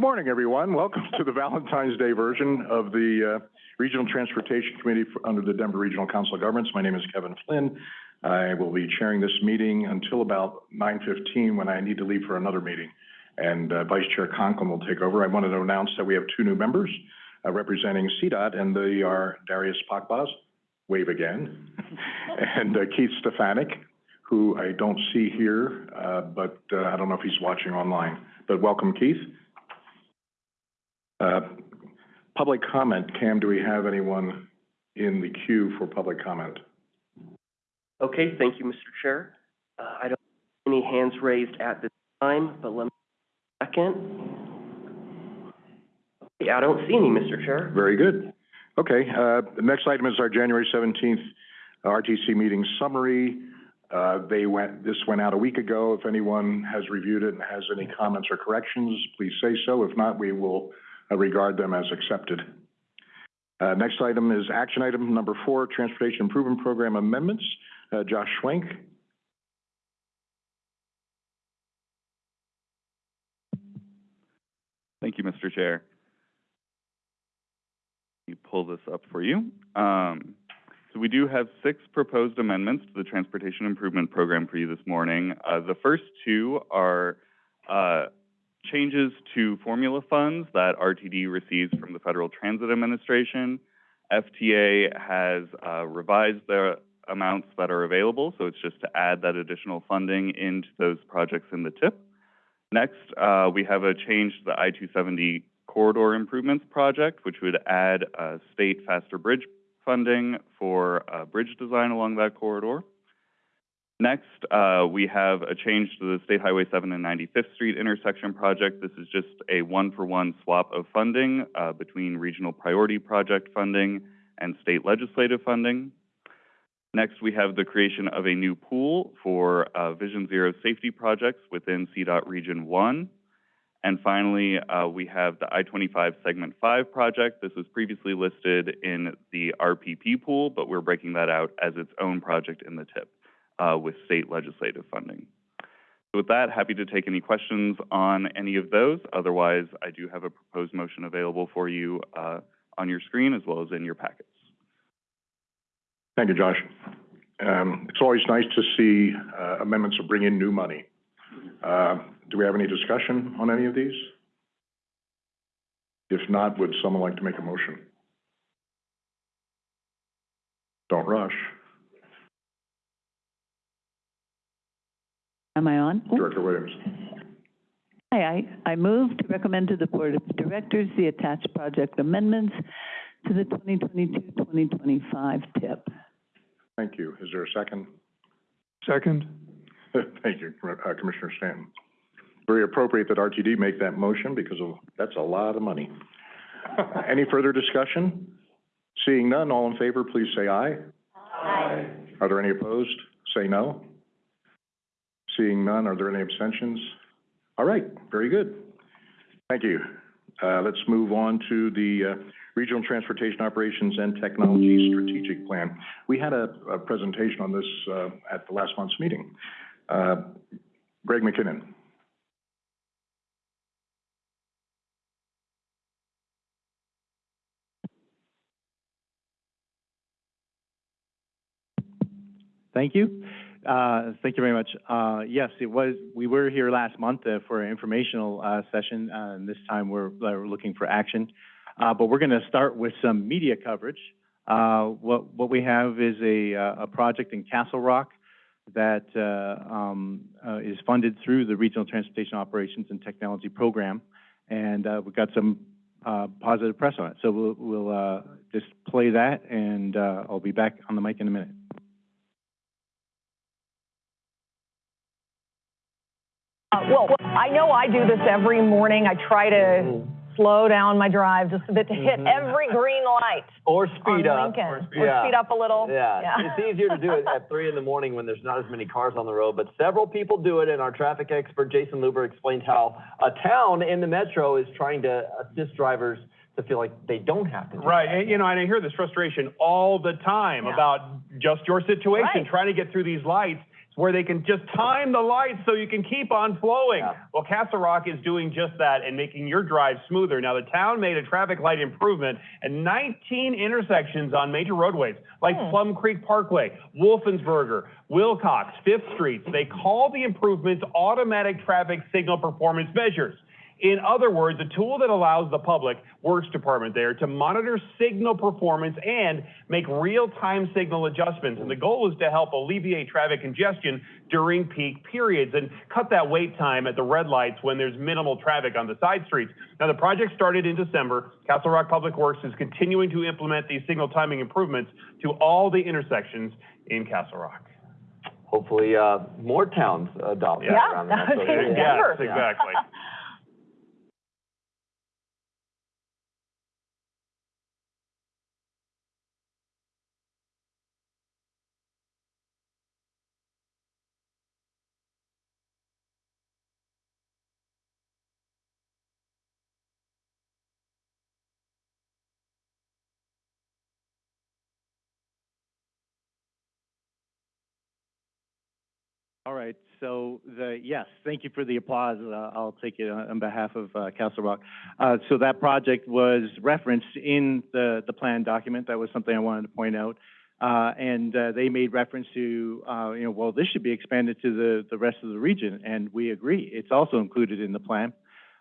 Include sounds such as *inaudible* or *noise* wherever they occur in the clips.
Good morning, everyone. Welcome to the Valentine's Day version of the uh, Regional Transportation Committee for- under the Denver Regional Council of Governments. My name is Kevin Flynn. I will be chairing this meeting until about nine fifteen, when I need to leave for another meeting. And uh, Vice Chair Conklin will take over. I wanted to announce that we have two new members uh, representing CDOT, and they are Darius Pakbaz, wave again, *laughs* and uh, Keith Stefanik, who I don't see here, uh, but uh, I don't know if he's watching online. But welcome, Keith. Uh, Public comment, Cam, do we have anyone in the queue for public comment? Okay, thank you, Mr. Chair. Uh, I don't see any hands raised at this time, but let me second. Yeah, I don't see any, Mr. Chair. Very good. Okay, uh, the next item is our January seventeenth RTC meeting summary. Uh, they went, this went out a week ago. If anyone has reviewed it and has any comments or corrections, please say so. If not, we will uh, regard them as accepted. Uh, next item is action item number four, Transportation Improvement Program amendments. Uh, Josh Schwenk. Thank you, Mr. Chair. Let me pull this up for you. Um, so we do have six proposed amendments to the Transportation Improvement Program for you this morning. Uh, the first two are uh, changes to formula funds that RTD receives from the Federal Transit Administration. FTA has uh, revised the amounts that are available, so it's just to add that additional funding into those projects in the TIP. Next, uh, we have a change to the I-270 corridor improvements project, which would add, uh, state faster bridge funding for, uh, bridge design along that corridor. Next, uh, we have a change to the State Highway 7 and 95th Street intersection project. This is just a one-for-one swap of funding, uh, between regional priority project funding and state legislative funding. Next, we have the creation of a new pool for uh, Vision Zero safety projects within CDOT Region 1. And finally, uh, we have the I-25 Segment 5 project. This was previously listed in the RPP pool, but we're breaking that out as its own project in the TIP uh, with state legislative funding. So with that, happy to take any questions on any of those. Otherwise, I do have a proposed motion available for you uh, on your screen as well as in your packets. Thank you, Josh. Um, it's always nice to see uh, amendments that bring in new money. Uh, do we have any discussion on any of these? If not, would someone like to make a motion? Don't rush. Am I on? Director Williams. Hi, I, I move to recommend to the Board of Directors the attached project amendments to the 2022-2025 TIP. Thank you. Is there a second? Second. *laughs* Thank you, uh, Commissioner Stanton. Very appropriate that RTD make that motion because of, that's a lot of money. *laughs* Any further discussion? Seeing none, all in favor, please say aye. Aye. Are there any opposed? Say no. Seeing none, are there any abstentions? All right, very good. Thank you. Uh, let's move on to the, uh, Regional Transportation Operations and Technology Strategic Plan. We had a, a presentation on this, uh, at the last month's meeting. Uh, Greg McKinnon. Thank you. Uh, Thank you very much. Uh, Yes, it was, we were here last month uh, for an informational uh, session, uh, and this time we're we're looking for action. Uh, But we're going to start with some media coverage. Uh, What what we have is a uh, a project in Castle Rock that uh, um, uh, is funded through the Regional Transportation Operations and Technology Program, and uh, we've got some uh, positive press on it. So we'll we'll uh, just play that, and uh, I'll be back on the mic in a minute. Uh, well, I know I do this every morning. I try to slow down my drive just a bit to hit every green light Or on speed up. Lincoln. Or Or speed up a little. Yeah, Yeah. it's easier to do it at three in the morning when there's not as many cars on the road, but several people do it, and our traffic expert, Jayson Luber, explains how a town in the metro is trying to assist drivers to feel like they don't have to do Right, that. and, you know, and I hear this frustration all the time Yeah. about just your situation, Right. trying to get through these lights. Where they can just time the lights so you can keep on flowing. Yeah. Well, Castle Rock is doing just that and making your drive smoother. Now, the town made a traffic light improvement at 19 intersections on major roadways, like Hmm. Plum Creek Parkway, Wolfensberger, Wilcox, Fifth Streets. They call the improvements automatic traffic signal performance measures. In other words, a tool that allows the public works department there to monitor signal performance and make real-time signal adjustments. And the goal is to help alleviate traffic congestion during peak periods and cut that wait time at the red lights when there's minimal traffic on the side streets. Now, the project started in December. Castle Rock Public Works is continuing to implement these signal timing improvements to all the intersections in Castle Rock. Hopefully, uh, more towns adopt that Yeah, around the *laughs* that would metro be area. Denver. Yes, exactly. *laughs* All right, so the, yes, thank you for the applause. Uh, I'll take it on behalf of uh, Castle Rock. Uh, So that project was referenced in the, the plan document. That was something I wanted to point out. Uh, And uh, they made reference to, uh, you know, well, this should be expanded to the, the rest of the region, and we agree. It's also included in the plan.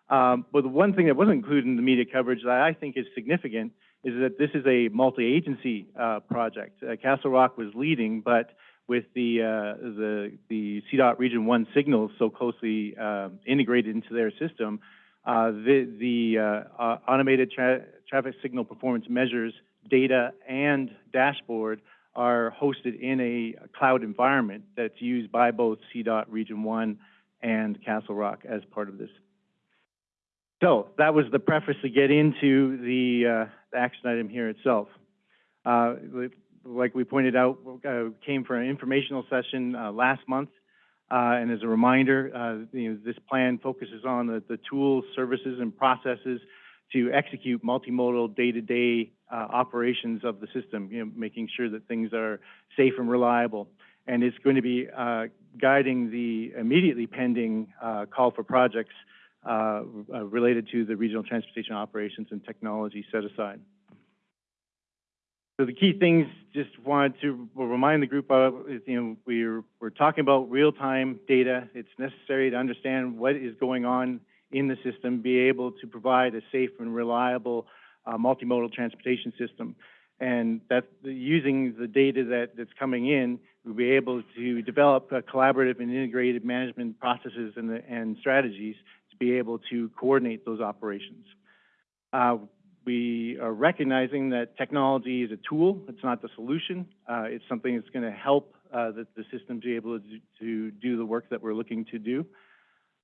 Um, But the one thing that wasn't included in the media coverage that I think is significant is that this is a multi-agency uh, project. Uh, Castle Rock was leading, but with the, uh, the, the CDOT Region One signals so closely, uh, integrated into their system, uh, the, the, uh, uh, automated tra- traffic signal performance measures, data, and dashboard are hosted in a cloud environment that's used by both CDOT Region One and Castle Rock as part of this. So, that was the preface to get into the, uh, the action item here itself. Like we pointed out, uh, came for an informational session, uh, last month. Uh, and as a reminder, you know, this plan focuses on the, the tools, services, and processes to execute multimodal day-to-day, operations of the system, you know, making sure that things are safe and reliable. And it's going to be, uh, guiding the immediately pending, uh, call for projects, uh, related to the regional transportation operations and technology set aside. So the key things, just wanted to remind the group of, is, you know, we're, we're talking about real-time data. It's necessary to understand what is going on in the system, be able to provide a safe and reliable, uh, multimodal transportation system. And that, using the data that, that's coming in, we'll be able to develop collaborative and integrated management processes and, the- and strategies to be able to coordinate those operations. Uh, we are recognizing that technology is a tool, it's not the solution. Uh, it's something that's going to help uh, the, the system be able to, do- to do the work that we're looking to do.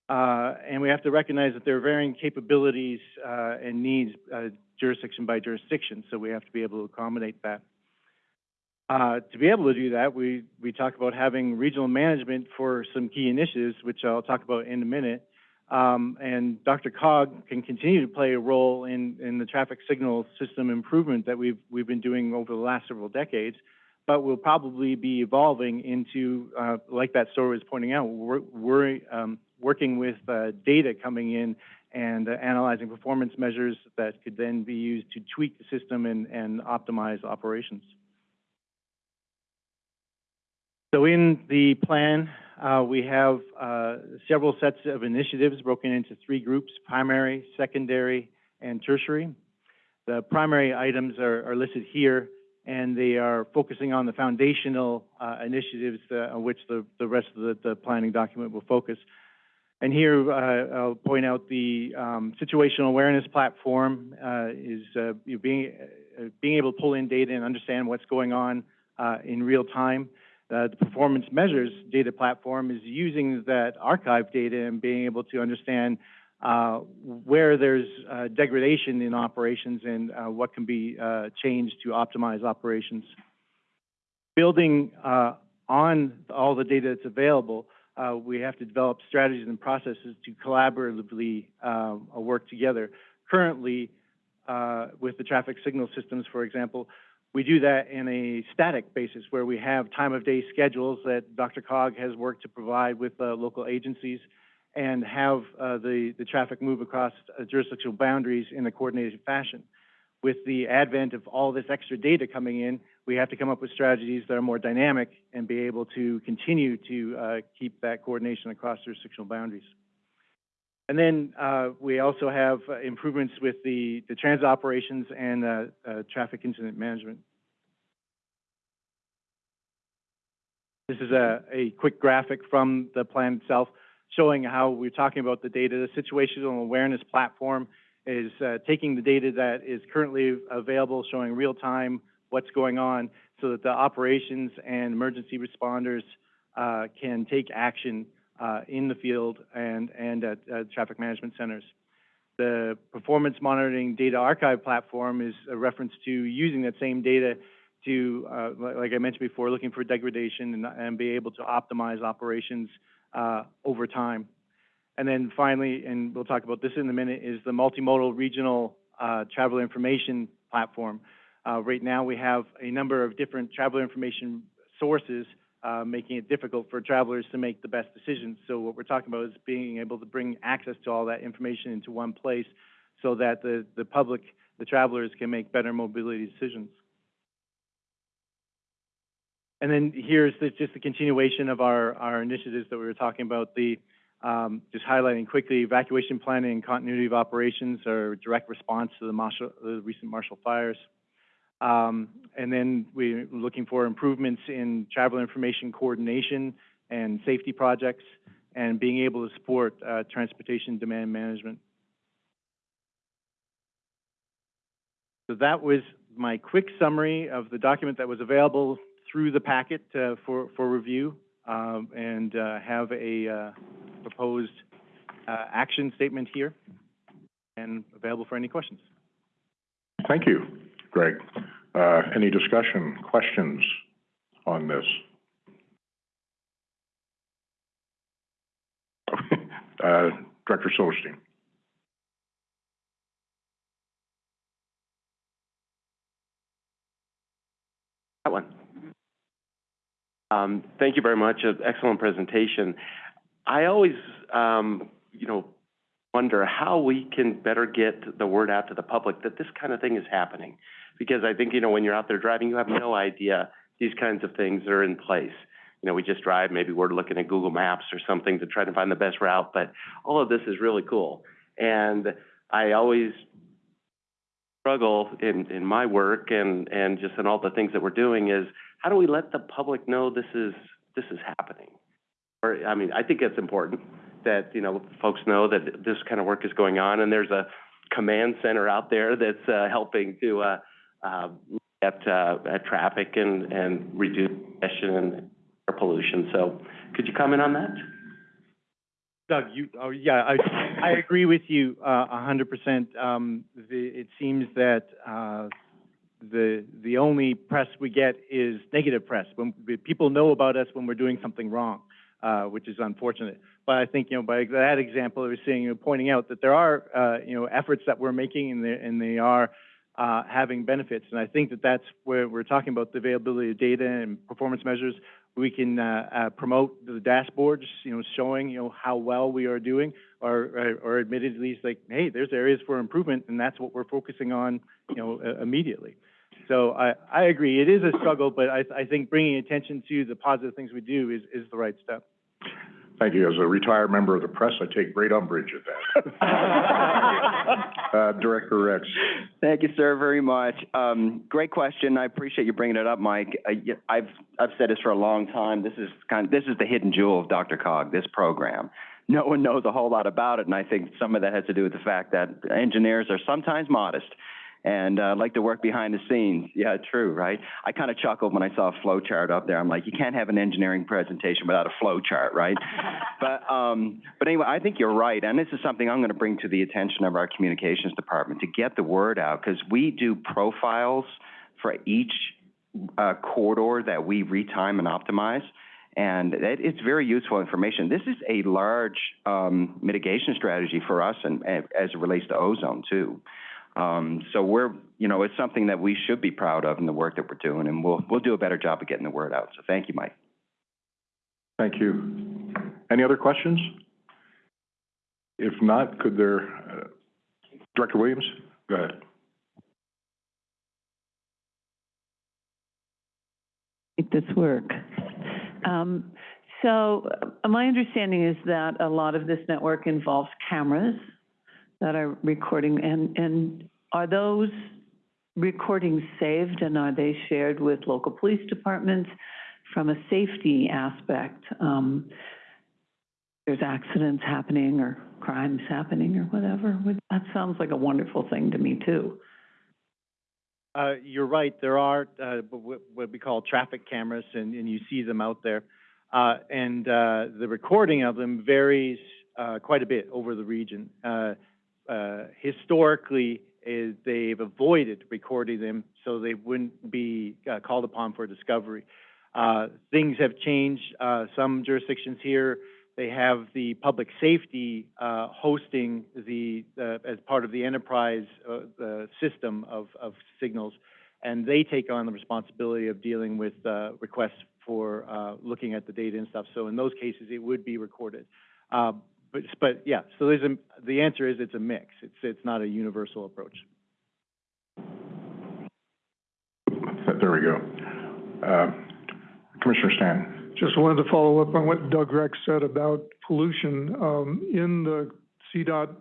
Uh, and we have to recognize that there are varying capabilities uh, and needs uh, jurisdiction by jurisdiction, so we have to be able to accommodate that. Uh, to be able to do that, we, we talk about having regional management for some key initiatives, which I'll talk about in a minute. Um, and Dr. Cog can continue to play a role in, in the traffic signal system improvement that we've, we've been doing over the last several decades, but we'll probably be evolving into, uh, like that story was pointing out, we're, we're um, working with uh, data coming in and uh, analyzing performance measures that could then be used to tweak the system and, and optimize operations. So in the plan, uh, we have uh, several sets of initiatives broken into three groups, primary, secondary, and tertiary. The primary items are, are listed here, and they are focusing on the foundational uh, initiatives uh, on which the, the rest of the, the planning document will focus. And here, uh, I'll point out the um, situational awareness platform uh, is being, being able to pull in data and understand what's going on in real time. Uh, the performance measures data platform is using that archive data and being able to understand uh, where there's uh, degradation in operations and uh, what can be uh, changed to optimize operations. Building uh, on all the data that's available, we have to develop strategies and processes to collaboratively work together. Currently, with the traffic signal systems, for example, We do that in a static basis where we have time-of-day schedules that Dr. Cog has worked to provide with uh, local agencies and have uh, the, the traffic move across uh, jurisdictional boundaries in a coordinated fashion. With the advent of all this extra data coming in, we have to come up with strategies that are more dynamic and be able to continue to uh, keep that coordination across jurisdictional boundaries. And then uh, we also have uh, improvements with the, the transit operations and uh, uh, traffic incident management. This is a, a quick graphic from the plan itself showing how we're talking about the data. The situational awareness platform is uh, taking the data that is currently available, showing real time what's going on so that the operations and emergency responders uh, can take action uh, in the field and, and at, traffic management centers. The performance monitoring data archive platform is a reference to using that same data to, uh, like I mentioned before, looking for degradation and, and be able to optimize operations uh, over time. And then finally, and we'll talk about this in a minute, is the multimodal regional uh, traveler information platform. Uh, right now, we have a number of different traveler information sources, uh, making it difficult for travelers to make the best decisions. So what we're talking about is being able to bring access to all that information into one place so that the, the public, the travelers can make better mobility decisions. And then here's the, just the continuation of our, our initiatives that we were talking about. The, um, just highlighting quickly, evacuation planning and continuity of operations are direct response to the, the recent Marshall fires. Um, and then we're looking for improvements in travel information coordination and safety projects and being able to support uh, transportation demand management. So that was my quick summary of the document that was available through the packet uh, for, for review um, and uh, have a uh, proposed uh, action statement here and available for any questions. Thank you, Greg. Uh, any discussion, questions on this? *laughs* Uh, Director Silverstein. That one. Um, thank you very much. An excellent presentation. I always, um, you know, wonder how we can better get the word out to the public that this kind of thing is happening. Because I think, you know, when you're out there driving, you have no idea these kinds of things are in place. You know, we just drive, maybe we're looking at Google Maps or something to try to find the best route, but all of this is really cool. And I always struggle in, in my work and, and just in all the things that we're doing is how do we let the public know this is, this is happening? Or, I mean, I think it's important that, you know, folks know that this kind of work is going on and there's a command center out there that's, uh, helping to, uh, at, uh, at traffic and, and reduce congestion and air pollution. So could you comment on that? Doug, you, oh, yeah, I, I agree with you, uh, a hundred percent. Um, the, it seems that, uh, the, the only press we get is negative press. When, people know about us when we're doing something wrong, uh, which is unfortunate. But I think, you know, by that example, I was saying, you know, pointing out that there are, uh, you know, efforts that we're making and they, and they are, uh, having benefits. And I think that that's where we're talking about the availability of data and performance measures. We can uh, uh, promote the dashboards, you know, showing you know how well we are doing, or or, or admittedly, like, hey, there's areas for improvement, and that's what we're focusing on, you know, immediately. So I, I agree, it is a struggle, but I, I think bringing attention to the positive things we do is, is the right step. Thank you. As a retired member of the press, I take great umbrage at that. *laughs* Uh, Director Rex. Thank you, sir, very much. Um, great question. I appreciate you bringing it up, Mike. Uh, y- I've, I've said this for a long time. This is kind, Of, this is the hidden jewel of Dr. Cog, this program. No one knows a whole lot about it, and I think some of that has to do with the fact that engineers are sometimes modest and uh, like to work behind the scenes. Yeah, true, right? I kind of chuckled when I saw a flow chart up there. I'm like, you can't have an engineering presentation without a flow chart, right? *laughs* but um, but anyway, I think you're right, and this is something I'm going to bring to the attention of our communications department to get the word out because we do profiles for each uh, corridor that we retime and optimize. And it, it's very useful information. This is a large um, mitigation strategy for us, and, and as it relates to ozone too. Um, so we're, you know, it's something that we should be proud of in the work that we're doing, and we'll, we'll do a better job of getting the word out. So thank you, Mike. Thank you. Any other questions? If not, could there, uh, Director Williams, go ahead. make this work. Um, so, uh, my understanding is that a lot of this network involves cameras that are recording, and, and are those recordings saved and are they shared with local police departments from a safety aspect? Um, there's accidents happening or crimes happening or whatever, that sounds like a wonderful thing to me too. Uh, you're right, there are, uh, what, we call traffic cameras, and, and you see them out there. Uh, and, uh, the recording of them varies, uh, quite a bit over the region. Uh, historically, is they've avoided recording them so they wouldn't be, uh, called upon for discovery. Uh, things have changed, uh, some jurisdictions here, they have the public safety, uh, hosting the, uh, as part of the enterprise, the system of, of signals. And they take on the responsibility of dealing with, requests for, looking at the data and stuff. So in those cases, it would be recorded. But, but yeah, so there's a, the answer is it's a mix. It's, it's not a universal approach. There we go. Uh, Commissioner Stan. Just wanted to follow up on what Doug Rex said about pollution. Um, in the CDOT,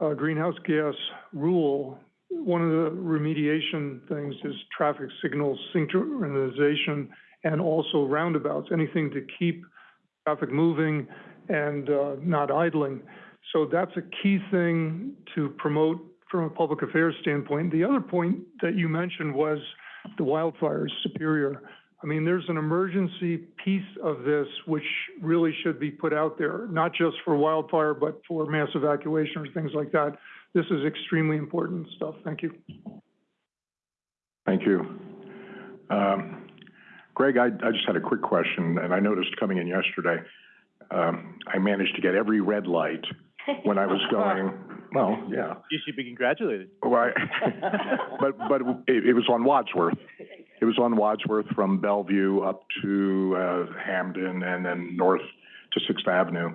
uh, greenhouse gas rule, one of the remediation things is traffic signal synchronization and also roundabouts, anything to keep traffic moving and, uh, not idling. So that's a key thing to promote from a public affairs standpoint. The other point that you mentioned was the wildfires, Superior. I mean, there's an emergency piece of this which really should be put out there, not just for wildfire, but for mass evacuation or things like that. This is extremely important stuff. Thank you. Thank you. Um, Greg, I, I just had a quick question, and I noticed coming in yesterday, um, I managed to get every red light when I was *laughs* going, well, yeah. You should be congratulated. Well, I- *laughs* but, but it, it was on Wadsworth. It was on Wadsworth from Bellevue up to, uh, Hampden and then north to Sixth Avenue.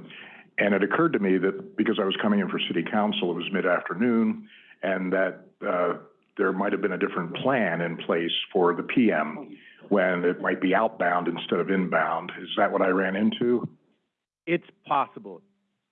And it occurred to me that because I was coming in for city council, it was mid-afternoon, and that, uh, there might have been a different plan in place for the PM when it might be outbound instead of inbound. Is that what I ran into? It's possible,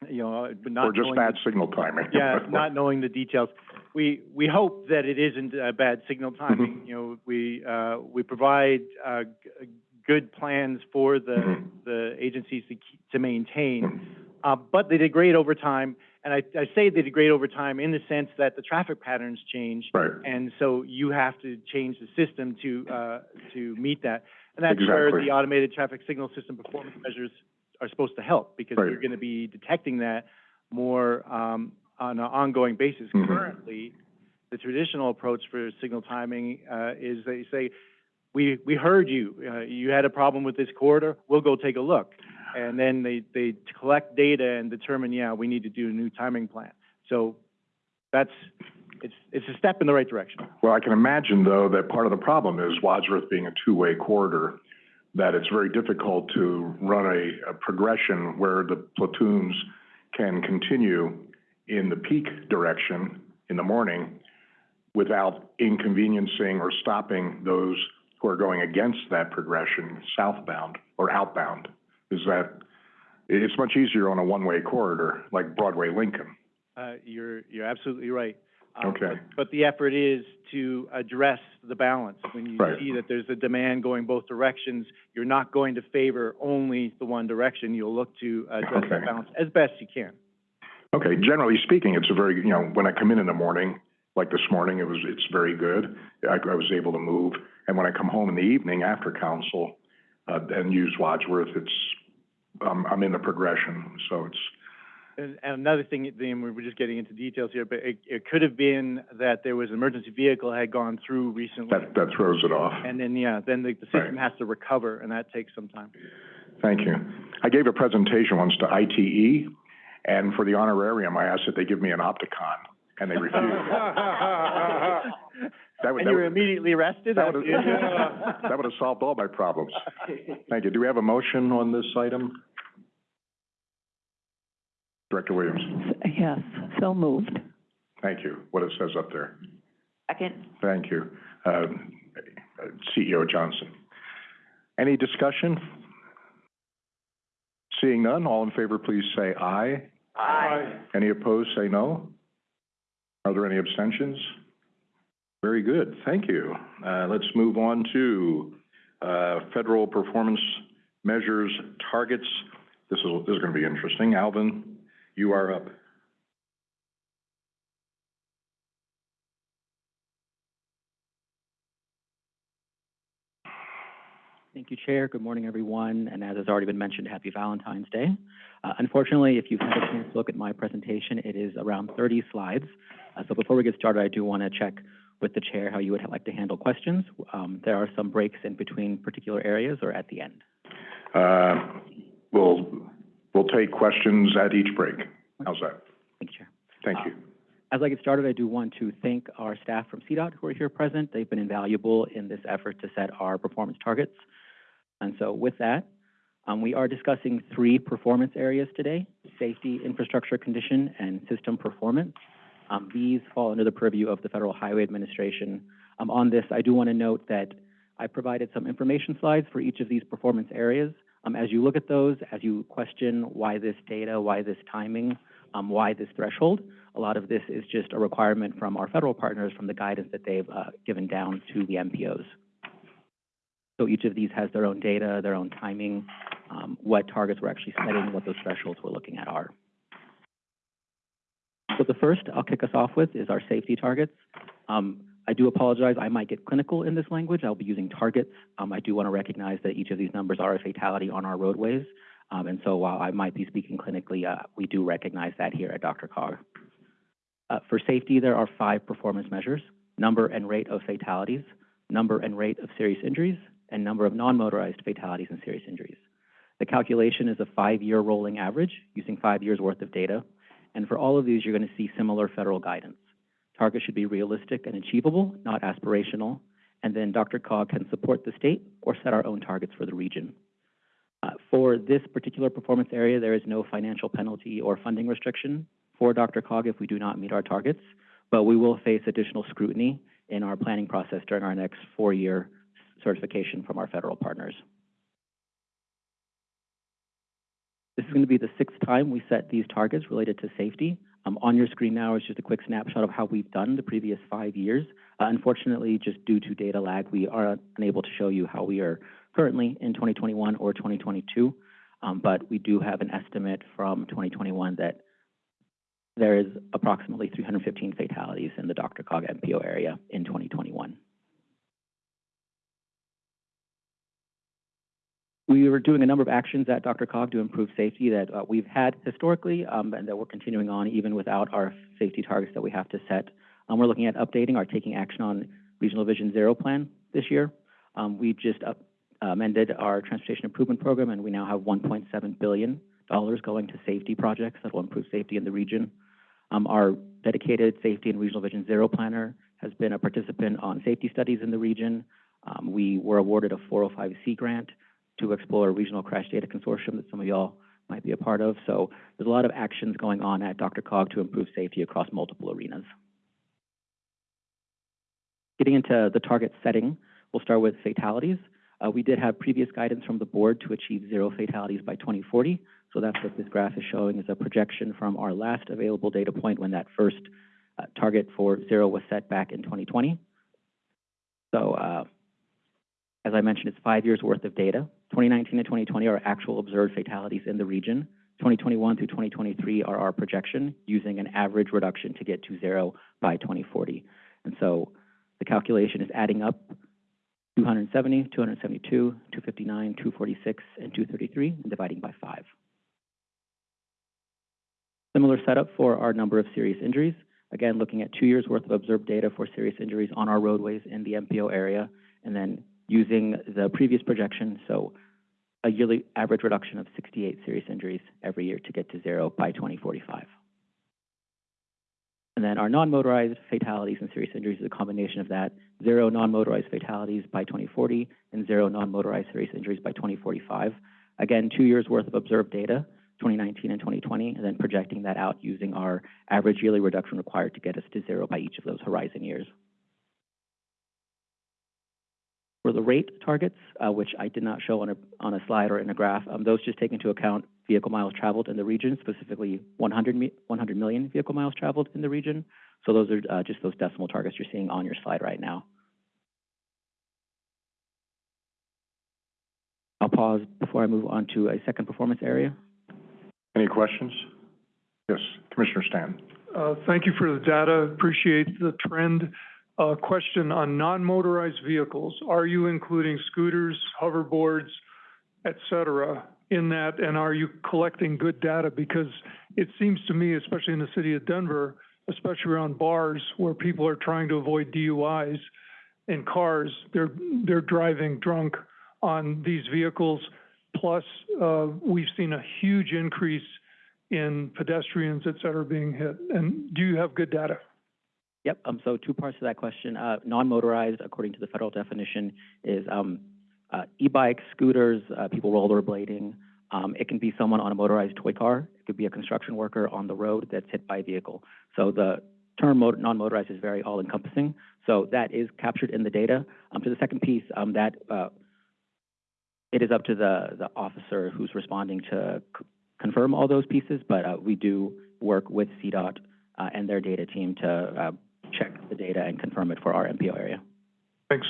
you know, but not Or just knowing bad the- signal timing? Yeah, *laughs* not knowing the details. We, we hope that it isn't uh, bad signal timing. You know, we, uh, we provide, uh, g- good plans for the, Mhm. the agencies to keep, to maintain. Uh, but they degrade over time, and I, I say they degrade over time in the sense that the traffic patterns change. Right. And so you have to change the system to, uh, to meet that. And that's where Exactly. the automated traffic signal system performance measures are supposed to help, because Right. you're gonna be detecting that more, um, on an ongoing basis. Mhm. Currently, the traditional approach for signal timing, uh, is they say, we, we heard you, uh, you had a problem with this corridor, we'll go take a look. And then they, they collect data and determine, yeah, we need to do a new timing plan. So that's, it's, it's a step in the right direction. Well, I can imagine, though, that part of the problem is Wadsworth being a two-way corridor, that it's very difficult to run a, a progression where the platoons can continue in the peak direction in the morning without inconveniencing or stopping those who are going against that progression southbound or outbound. Is that, it's much easier on a one-way corridor, like Broadway Lincoln. Uh, you're, you're absolutely right. Um, Okay. but- But the effort is to address the balance. When you Right. see that there's a demand going both directions, you're not going to favor only the one direction. You'll look to address the Okay. balance as best you can. Okay, generally speaking, it's a very, you know, when I come in in the morning, like this morning, it was, it's very good. I, I was able to move. And when I come home in the evening after council, uh, and use Wadsworth, it's, um, I'm in the progression, so it's, And, and another thing, then we we're just getting into details here, but it, it could have been that there was an emergency vehicle had gone through recently. that, that throws it off. And then, yeah, then the, the system Right. has to recover, and that takes some time. Thank you. I gave a presentation once to ITE, and for the honorarium, I asked that they give me an Opticom. and they refused. *laughs* That would, And that you were would, immediately arrested? that would have, *laughs* that would have solved all my problems. Thank you. Do we have a motion on this item? Director Williams, Yes, so moved. thank you. What it says up there. Second. Thank you. Um, uh, CEO Johnson. Any discussion? Seeing none, all in favor, please say aye. Aye. Any opposed, say no. Are there any abstentions? Very good, thank you. Uh, let's move on to, uh, federal performance measures targets. This is, this is gonna be interesting. Alvin, you are up. Thank you, Chair. Good morning, everyone. And as has already been mentioned, happy Valentine's Day. Uh, unfortunately, if you've had a chance to look at my presentation, it is around 30 slides. Uh, so before we get started, I do want to check with the Chair how you would like to handle questions. Um, there are some breaks in between particular areas or at the end. Uh, we'll, we'll take questions at each break. How's that? Thank you, Chair. Thank you. As I get started, I do want to thank our staff from CDOT who are here present. They've been invaluable in this effort to set our performance targets. And so with that, um, we are discussing three performance areas today, safety, infrastructure condition, and system performance. Um, these fall under the purview of the Federal Highway Administration. Um, on this, I do want to note that I provided some information slides for each of these performance areas. Um, as you look at those, as you question why this data, why this timing, um, why this threshold, a lot of this is just a requirement from our federal partners from the guidance that they've uh, given down to the MPOs. So each of these has their own data, their own timing, um, what targets we're actually setting, what those thresholds we're looking at are. So the first I'll kick us off with is our safety targets. Um, I do apologize, I might get clinical in this language. I'll be using targets. Um, I do want to recognize that each of these numbers are a fatality on our roadways. Um, and so while I might be speaking clinically, uh, we do recognize that here at Dr. Cog. Uh, for safety, there are five performance measures, number and rate of fatalities, number and rate of serious injuries, and number of non-motorized fatalities and serious injuries. The calculation is a five-year rolling average using five years' worth of data. And for all of these, you're going to see similar federal guidance. Targets should be realistic and achievable, not aspirational. And then Dr. Cog can support the state or set our own targets for the region. Uh, for this particular performance area, there is no financial penalty or funding restriction for Dr. Cog if we do not meet our targets, but we will face additional scrutiny in our planning process during our next four-year certification from our federal partners. This is going to be the sixth time we set these targets related to safety. Um, on your screen now is just a quick snapshot of how we've done the previous five years. Uh, unfortunately, just due to data lag, we are unable to show you how we are currently in 2021 or 2022. Um, but we do have an estimate from 2021 that there is approximately 315 fatalities in the Dr. Cog MPO area in 2021. We were doing a number of actions at Dr. Cog to improve safety that uh, we've had historically um, and that we're continuing on even without our safety targets that we have to set. Um, we're looking at updating our taking action on Regional Vision Zero plan this year. Um, we just up, amended our transportation improvement program and we now have $1.7 billion going to safety projects that will improve safety in the region. Um, our dedicated safety and regional vision zero planner has been a participant on safety studies in the region. Um, we were awarded a 405C grant to explore a regional crash data consortium that some of y'all might be a part of. So there's a lot of actions going on at Dr. Cog to improve safety across multiple arenas. Getting into the target setting, we'll start with fatalities. Uh, we did have previous guidance from the board to achieve zero fatalities by 2040. So that's what this graph is showing is a projection from our last available data point when that first uh, target for zero was set back in 2020. So uh, as I mentioned, it's five years worth of data. 2019 and 2020 are actual observed fatalities in the region. 2021 through 2023 are our projection using an average reduction to get to zero by 2040. And so the calculation is adding up 270, 272, 259, 246, and 233, and dividing by five. Similar setup for our number of serious injuries. Again, looking at two years worth of observed data for serious injuries on our roadways in the MPO area, and then using the previous projection, so a yearly average reduction of 68 serious injuries every year to get to zero by 2045. And then our non-motorized fatalities and serious injuries is a combination of that. Zero non-motorized fatalities by 2040 and zero non-motorized serious injuries by 2045. Again, two years' worth of observed data, 2019 and 2020, and then projecting that out using our average yearly reduction required to get us to zero by each of those horizon years. For the rate targets, uh, which I did not show on a, on a slide or in a graph, um, those just take into account vehicle miles traveled in the region, specifically 100, 100 million vehicle miles traveled in the region. So those are uh, just those decimal targets you're seeing on your slide right now. I'll pause before I move on to a second performance area. Any questions? Yes, Commissioner Stanton. Uh, thank you for the data, appreciate the trend. Uh, question on non-motorized vehicles, are you including scooters, hoverboards, et cetera, in that, and are you collecting good data? Because it seems to me, especially in the city of Denver, especially around bars where people are trying to avoid DUIs in cars, they're, they're driving drunk on these vehicles. Plus, uh, we've seen a huge increase in pedestrians, et cetera, being hit. And do you have good data? Yep, um, so two parts to that question. Uh, non-motorized, according to the federal definition, is, um, uh, e-bikes, scooters, uh, people rollerblading. Um, it can be someone on a motorized toy car. It could be a construction worker on the road that's hit by a vehicle. So the term motor, non-motorized is very all-encompassing. So that is captured in the data. Um, to the second piece, um, that, uh, it is up to the, the officer who's responding to confirm all those pieces, but, uh, we do work with CDOT, uh, and their data team to, check the data and confirm it for our MPO area. Thanks.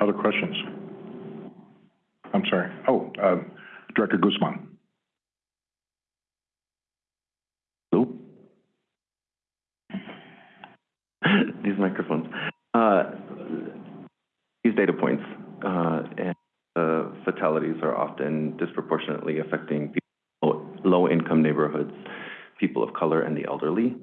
Other questions? I'm sorry. Oh, uh, Director Guzman. *laughs* these microphones. Uh, these data points, uh, and uh, fatalities are often disproportionately affecting people, low-income neighborhoods, people of color, and the elderly.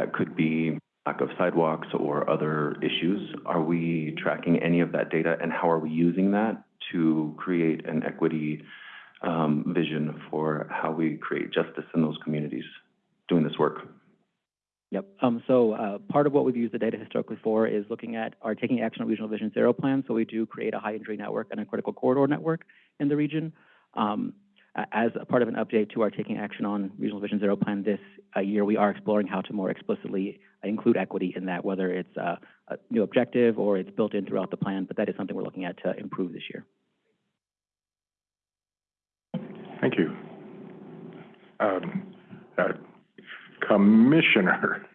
That could be lack of sidewalks or other issues. Are we tracking any of that data, and how are we using that to create an equity um, vision for how we create justice in those communities doing this work? Yep. Um, so, uh, part of what we've used the data historically for is looking at our Taking Action on Regional Vision Zero plan. So we do create a high injury network and a critical corridor network in the region. Um, as a part of an update to our Taking Action on Regional Vision Zero plan this uh, year, we are exploring how to more explicitly include equity in that, whether it's uh, a new objective or it's built in throughout the plan, but that is something we're looking at to improve this year. Thank you. Um, uh, Commissioner.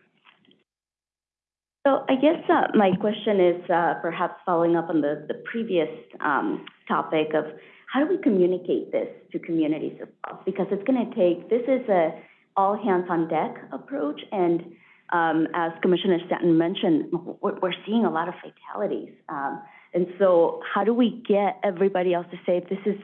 So I guess, uh, my question is, uh, perhaps following up on the, the previous, um, topic of how do we communicate this to communities as well? Because it's gonna take, this is a all hands on deck approach, and, um, as Commissioner Stanton mentioned, we're, we're seeing a lot of fatalities. Um, and so how do we get everybody else to say, this is,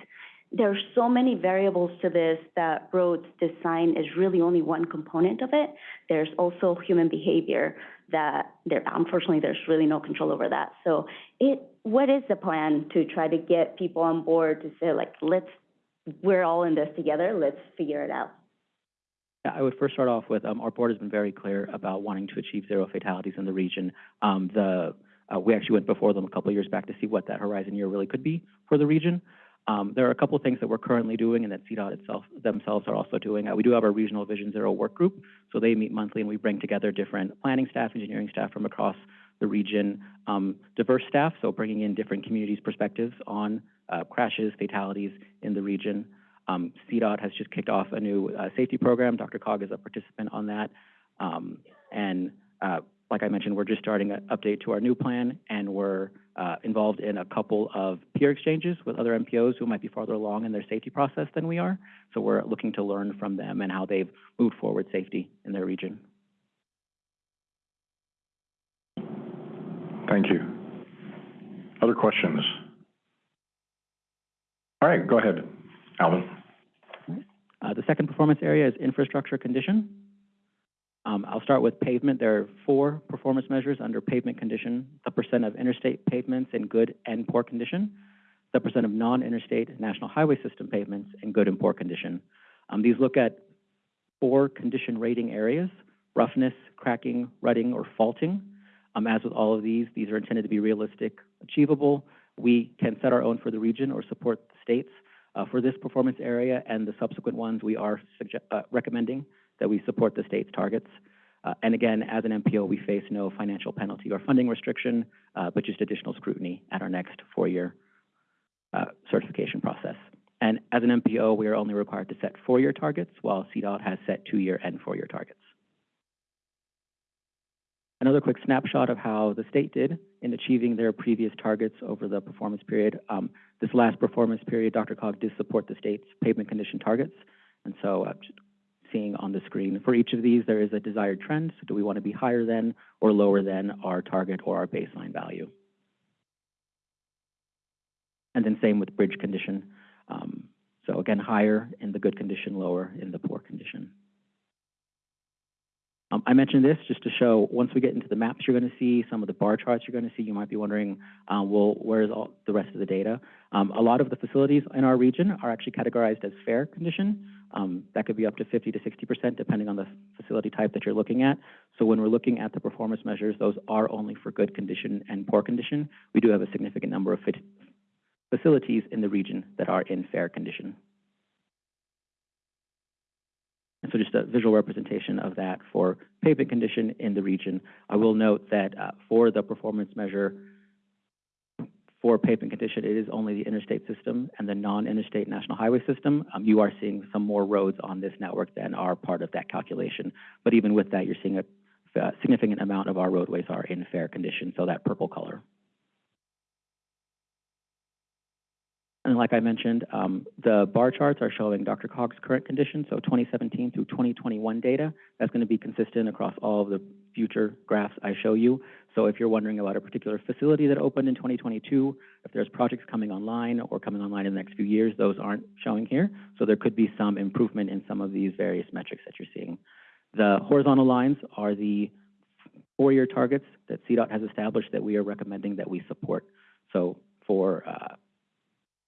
there's so many variables to this that roads design is really only one component of it. There's also human behavior that there, unfortunately, there's really no control over that. So it, what is the plan to try to get people on board to say like, let's, we're all in this together, let's figure it out? I would first start off with, um, our board has been very clear about wanting to achieve zero fatalities in the region. Um, the, uh, we actually went before them a couple of years back to see what that horizon year really could be for the region. Um, there are a couple of things that we're currently doing and that CDOT itself, themselves are also doing. Uh, we do have our Regional Vision Zero Work Group, so they meet monthly and we bring together different planning staff, engineering staff from across the region, um, diverse staff, so bringing in different communities' perspectives on, uh, crashes, fatalities in the region. Um, CDOT has just kicked off a new, uh, safety program. Dr. Cog is a participant on that. Um, and, uh, like I mentioned, we're just starting an update to our new plan, and we're uh, involved in a couple of peer exchanges with other MPOs who might be farther along in their safety process than we are. So we're looking to learn from them and how they've moved forward safety in their region. Thank you. Other questions? All right, go ahead, Alvin. Uh, the second performance area is infrastructure condition. Um, I'll start with pavement. There are four performance measures under pavement condition. The percent of interstate pavements in good and poor condition, the percent of non-interstate national highway system pavements in good and poor condition. Um, these look at four condition rating areas, roughness, cracking, rutting, or faulting. Um, as with all of these, these are intended to be realistic, achievable. We can set our own for the region or support the states. Uh, for this performance area and the subsequent ones, we are uh, recommending that we support the state's targets. Uh, and again, as an MPO, we face no financial penalty or funding restriction, uh, but just additional scrutiny at our next four-year uh, certification process. And as an MPO, we are only required to set four-year targets, while CDOT has set two-year and four-year targets. Another quick snapshot of how the state did in achieving their previous targets over the performance period. Um, this last performance period, DRCOG did support the state's pavement condition targets. And so uh, seeing on the screen, for each of these, there is a desired trend. So do we want to be higher than or lower than our target or our baseline value? And then same with bridge condition. Um, so again, higher in the good condition, lower in the poor condition. Um, I mentioned this just to show, once we get into the maps you're going to see, some of the bar charts you're going to see, you might be wondering, uh, well, where's all the rest of the data? Um, a lot of the facilities in our region are actually categorized as fair condition. Um, that could be up to 50 to 60% depending on the facility type that you're looking at. So when we're looking at the performance measures, those are only for good condition and poor condition. We do have a significant number of facilities in the region that are in fair condition. And so just a visual representation of that for pavement condition in the region. I will note that uh, for the performance measure for pavement condition, it is only the interstate system and the non-interstate national highway system. Um, you are seeing some more roads on this network than are part of that calculation. But even with that, you're seeing a, a significant amount of our roadways are in fair condition, so that purple color. And like I mentioned, um, the bar charts are showing DRCOG's current condition, so 2017 through 2021 data. That's going to be consistent across all of the future graphs I show you. So if you're wondering about a particular facility that opened in 2022, if there's projects coming online or coming online in the next few years, those aren't showing here. So there could be some improvement in some of these various metrics that you're seeing. The horizontal lines are the four-year targets that CDOT has established that we are recommending that we support. So for uh,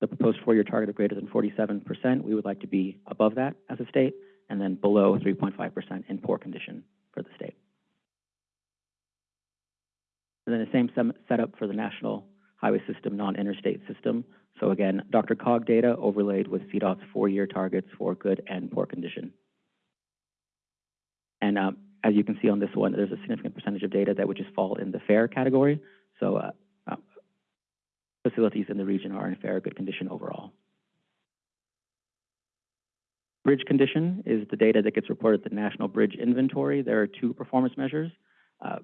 the proposed four-year target of greater than 47%, we would like to be above that as a state, and then below 3.5% in poor condition for the state. And then the same setup for the national highway system, non-interstate system. So again, DRCOG data overlaid with CDOT's four-year targets for good and poor condition. And um, as you can see on this one, there's a significant percentage of data that would just fall in the fair category. So uh, uh, facilities in the region are in fair, good condition overall. Bridge condition is the data that gets reported at the National Bridge Inventory. There are two performance measures. Uh,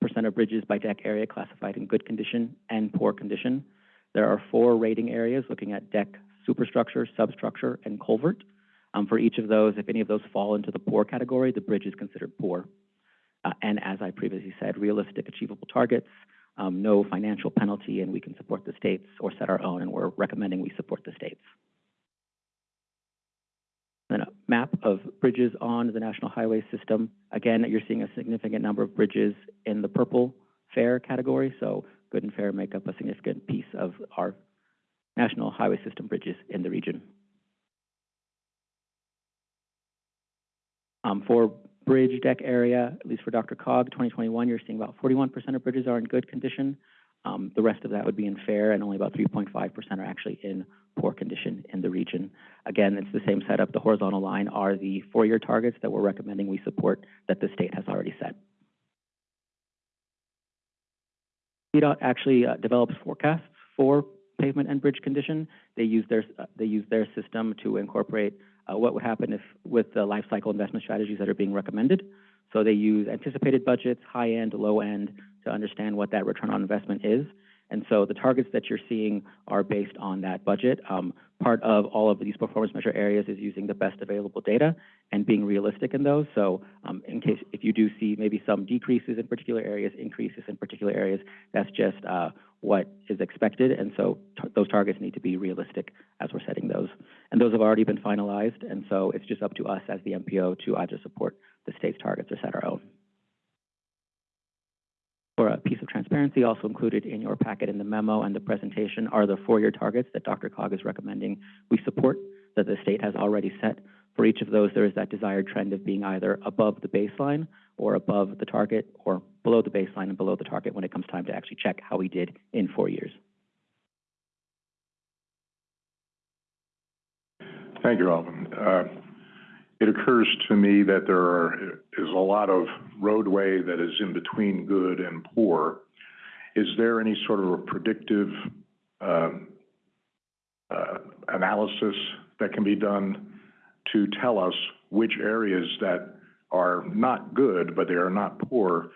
percent of bridges by deck area classified in good condition and poor condition. There are four rating areas looking at deck superstructure, substructure, and culvert. Um, for each of those, if any of those fall into the poor category, the bridge is considered poor. Uh, and as I previously said, realistic, achievable targets, um, no financial penalty, and we can support the states or set our own, and we're recommending we support the states. Then a map of bridges on the national highway system. Again, you're seeing a significant number of bridges in the purple fair category, so good and fair make up a significant piece of our national highway system bridges in the region. Um, for bridge deck area, at least for DRCOG, 2021, you're seeing about 41% of bridges are in good condition. Um, the rest of that would be in fair, and only about 3.5% are actually in poor condition in the region. Again, it's the same setup. The horizontal line are the four-year targets that we're recommending we support that the state has already set. CDOT actually uh, develops forecasts for pavement and bridge condition. They use their uh, they use their system to incorporate what would happen if with the life cycle investment strategies that are being recommended. So they use anticipated budgets, high end, low end, to understand what that return on investment is. And so the targets that you're seeing are based on that budget. Um, part of all of these performance measure areas is using the best available data and being realistic in those. So um, in case if you do see maybe some decreases in particular areas, increases in particular areas, that's just uh, what is expected. And so those targets need to be realistic as we're setting those. And those have already been finalized. And so it's just up to us as the MPO to either support the state's targets or set our own. For a piece of transparency, also included in your packet in the memo and the presentation are the four-year targets that DRCOG is recommending we support that the state has already set For each of those, there is that desired trend of being either above the baseline or above the target, or below the baseline and below the target when it comes time to actually check how we did in four years. Thank you, Alvin. Uh, It occurs to me that there are, is a lot of roadway that is in between good and poor. Is there any sort of a predictive um, uh, analysis that can be done to tell us which areas that are not good, but they are not poor,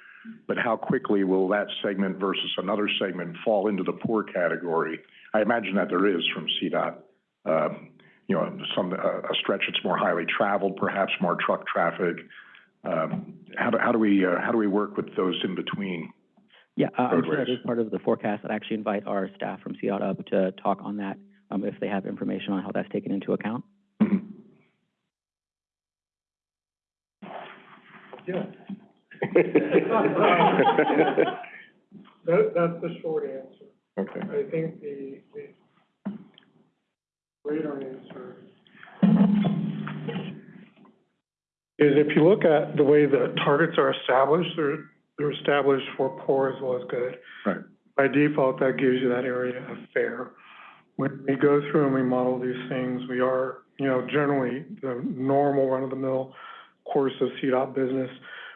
but how quickly will that segment versus another segment fall into the poor category? I imagine that there is from CDOT. Um, you know, some, a, a stretch that's more highly traveled, perhaps more truck traffic. Um, how do, we, uh, how do we work with those in between? Yeah, uh, I'm sure that Roadways. is part of the forecast. I'd actually invite our staff from CDOT up to talk on that, um, if they have information on how that's taken into account. Yeah. *laughs* That's the short answer. Okay. I think the, the greater answer is if you look at the way the targets are established, they're, they're established for poor as well as good. Right. By default, that gives you that area of fair. When we go through and we model these things, we are, you know, generally the normal run-of-the-mill course of CDOT business.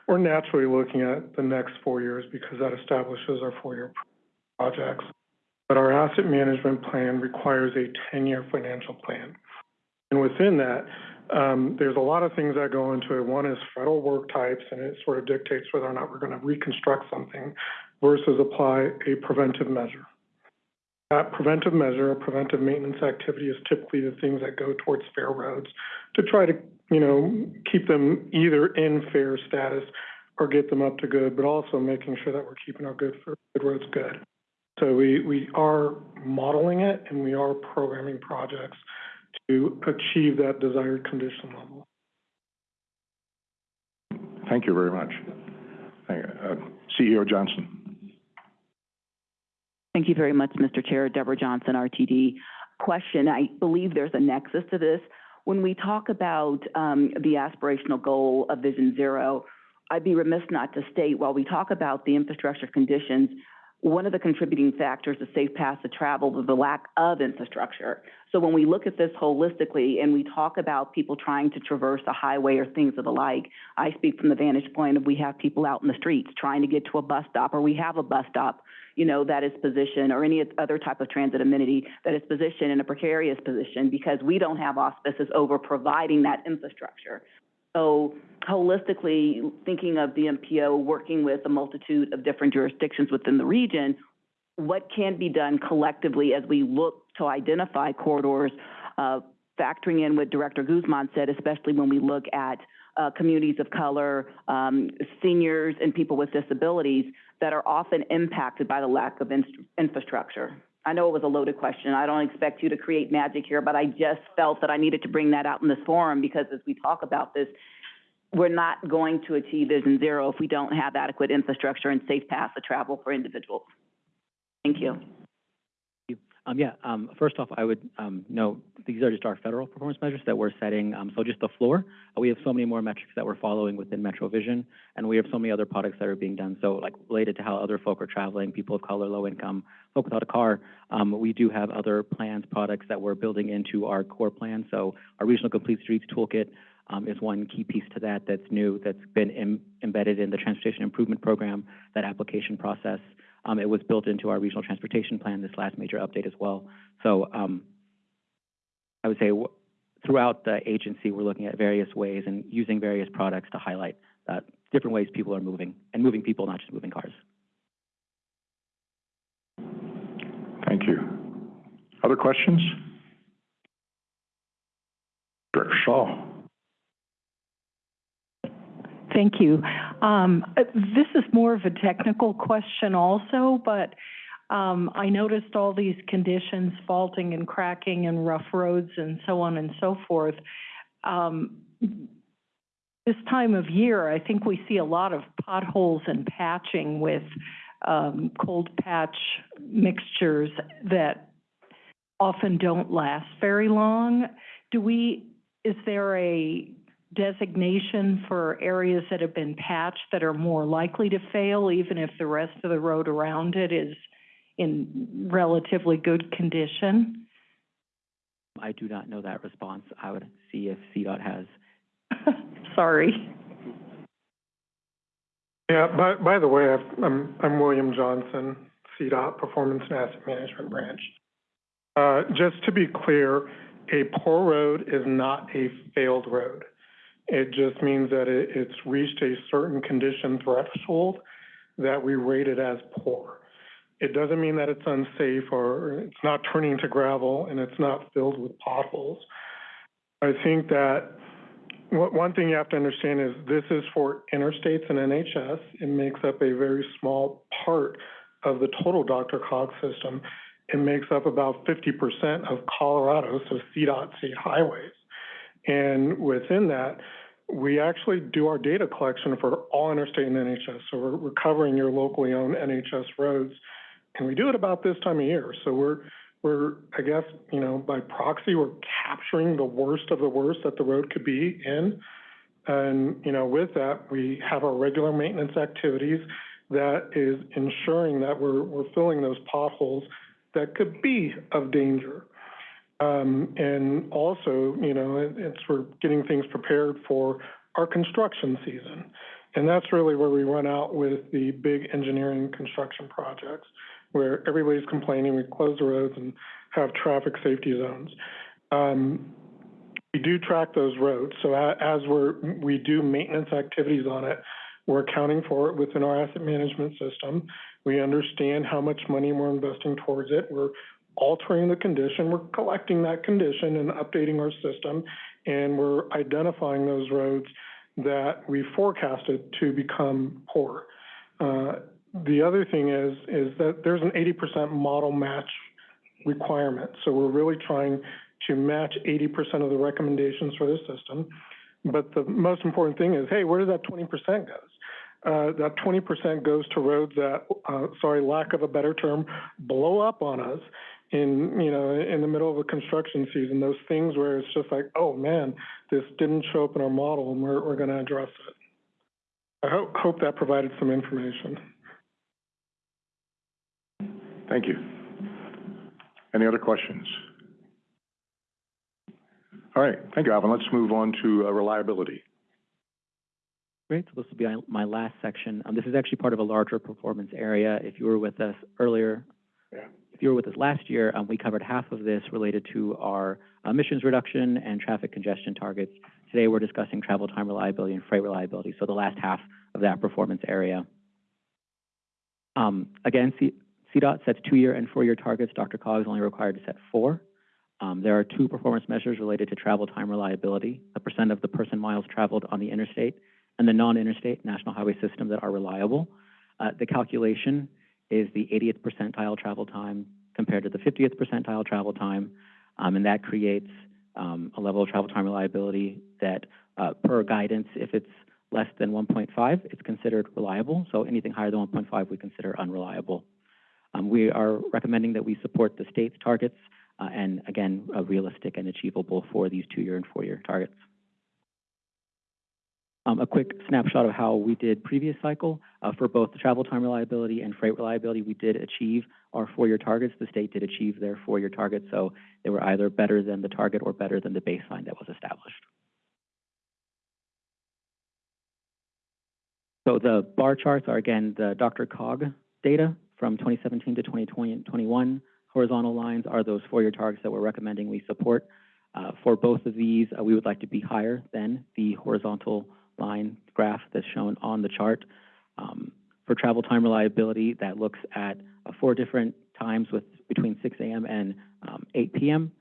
We're naturally looking at the next four years because that establishes our four-year projects. But our asset management plan requires a ten-year financial plan. And within that, um, there's a lot of things that go into it. One is federal work types, and it sort of dictates whether or not we're gonna reconstruct something versus apply a preventive measure. That preventive measure, a preventive maintenance activity is typically the things that go towards fair roads to try to, you know, keep them either in fair status or get them up to good, but also making sure that we're keeping our good, good roads good. So we, we are modeling it and we are programming projects to achieve that desired condition level. Thank you very much. Thank you. Uh, CEO Johnson. Thank you very much, Mr. Chair. Deborah Johnson, RTD. Question, I believe there's a nexus to this. When we talk about um, the aspirational goal of Vision Zero, I'd be remiss not to state, while we talk about the infrastructure conditions, one of the contributing factors to safe paths of travel was the lack of infrastructure. So when we look at this holistically and we talk about people trying to traverse a highway or things of the like, I speak from the vantage point of we have people out in the streets trying to get to a bus stop, or we have a bus stop, you know, that is positioned, or any other type of transit amenity that is positioned in a precarious position because we don't have auspices over providing that infrastructure. So holistically, thinking of the MPO working with a multitude of different jurisdictions within the region, what can be done collectively as we look to identify corridors, uh, factoring in what Director Guzman said, especially when we look at uh, communities of color, um, seniors, and people with disabilities that are often impacted by the lack of in- infrastructure. I know it was a loaded question. I don't expect you to create magic here, but I just felt that I needed to bring that out in this forum because as we talk about this, we're not going to achieve Vision Zero if we don't have adequate infrastructure and safe paths of travel for individuals. Thank you. Um, yeah, um, first off, I would, um, note, these are just our federal performance measures that we're setting, um, so just the floor. Uh, we have so many more metrics that we're following within Metro Vision, and we have so many other products that are being done. So like related to how other folk are traveling, people of color, low income, folk without a car, um, we do have other plans, products that we're building into our core plan. So our Regional Complete Streets Toolkit, um, is one key piece to that that's new, that's been em- embedded in the Transportation Improvement Program, that application process. Um, it was built into our regional transportation plan, this last major update as well. So, um, I would say w- throughout the agency, we're looking at various ways and using various products to highlight, uh, different ways people are moving, and moving people, not just moving cars. Thank you. Other questions? Director Shaw. Thank you. Um, this is more of a technical question also, but, um, I noticed all these conditions, faulting and cracking and rough roads and so on and so forth. Um, this time of year, I think we see a lot of potholes and patching with, um, cold patch mixtures that often don't last very long. Do we, is there a designation for areas that have been patched that are more likely to fail, even if the rest of the road around it is in relatively good condition? I do not know that response. I would see if CDOT has. *laughs* Sorry. Yeah, by, by the way, I've- I'm, I'm William Johnson, CDOT Performance and Asset Management Branch. Uh, just to be clear, a poor road is not a failed road. It just means that it, it's reached a certain condition threshold that we rate it as poor. It doesn't mean that it's unsafe or it's not turning to gravel and it's not filled with potholes. I think that one, thing you have to understand is this is for interstates and NHS. It makes up a very small part of the total DRCOG system. It makes up about fifty percent of Colorado, so CDOT state highways. And within that, we actually do our data collection for all interstate and NHS. So we're, we're covering your locally owned NHS roads. And we do it about this time of year. So we're, we're, I guess, you know, by proxy, we're capturing the worst of the worst that the road could be in. And, you know, with that, we have our regular maintenance activities that is ensuring that we're, we're filling those potholes that could be of danger. Um, and also, you know, it, it's we're getting things prepared for our construction season. And that's really where we run out with the big engineering construction projects, where everybody's complaining, we close the roads and have traffic safety zones. Um, we do track those roads, so as we're, we do maintenance activities on it, we're accounting for it within our asset management system. We understand how much money we're investing towards it. We're altering the condition, we're collecting that condition and updating our system, and we're identifying those roads that we forecasted to become poor. Uh, the other thing is, is that there's an eighty percent model match requirement. So we're really trying to match eighty percent of the recommendations for the system. But the most important thing is, hey, where does that twenty percent goes? Uh, that twenty percent goes to roads that, uh, sorry, lack of a better term, blow up on us in, you know, in the middle of a construction season, those things where it's just like, oh, man, this didn't show up in our model and we're, we're gonna address it. I hope, hope that provided some information. Thank you. Any other questions? All right, thank you, Alvin. Let's move on to uh, reliability. Great, so this will be my- my last section. Um, this is actually part of a larger performance area. If you were with us earlier, Yeah. if you were with us last year, um, we covered half of this related to our emissions reduction and traffic congestion targets. Today, we're discussing travel time reliability and freight reliability, so the last half of that performance area. Um, again, C- CDOT sets two-year and four-year targets. DRCOG is only required to set four. Um, there are two performance measures related to travel time reliability, the percent of the person miles traveled on the interstate and the non-interstate national highway system that are reliable. Uh, the calculation is the 80th percentile travel time compared to the 50th percentile travel time, um, and that creates um, a level of travel time reliability that, uh, per guidance, if it's less than 1.5, it's considered reliable. So anything higher than 1.5, we consider unreliable. Um, we are recommending that we support the state's targets, uh, and again, uh, realistic and achievable for these two-year and four-year targets. Um, a quick snapshot of how we did previous cycle. Uh, for both the travel time reliability and freight reliability, we did achieve our four-year targets. The state did achieve their four-year targets, so they were either better than the target or better than the baseline that was established. So the bar charts are again the DRCOG data from 2017 to 2020 and 21. Horizontal lines are those four-year targets that we're recommending we support. Uh, for both of these, uh, we would like to be higher than the horizontal line graph that's shown on the chart. Um, for travel time reliability, that looks at uh, four different times with between 6 a.m. and um, 8 p.m.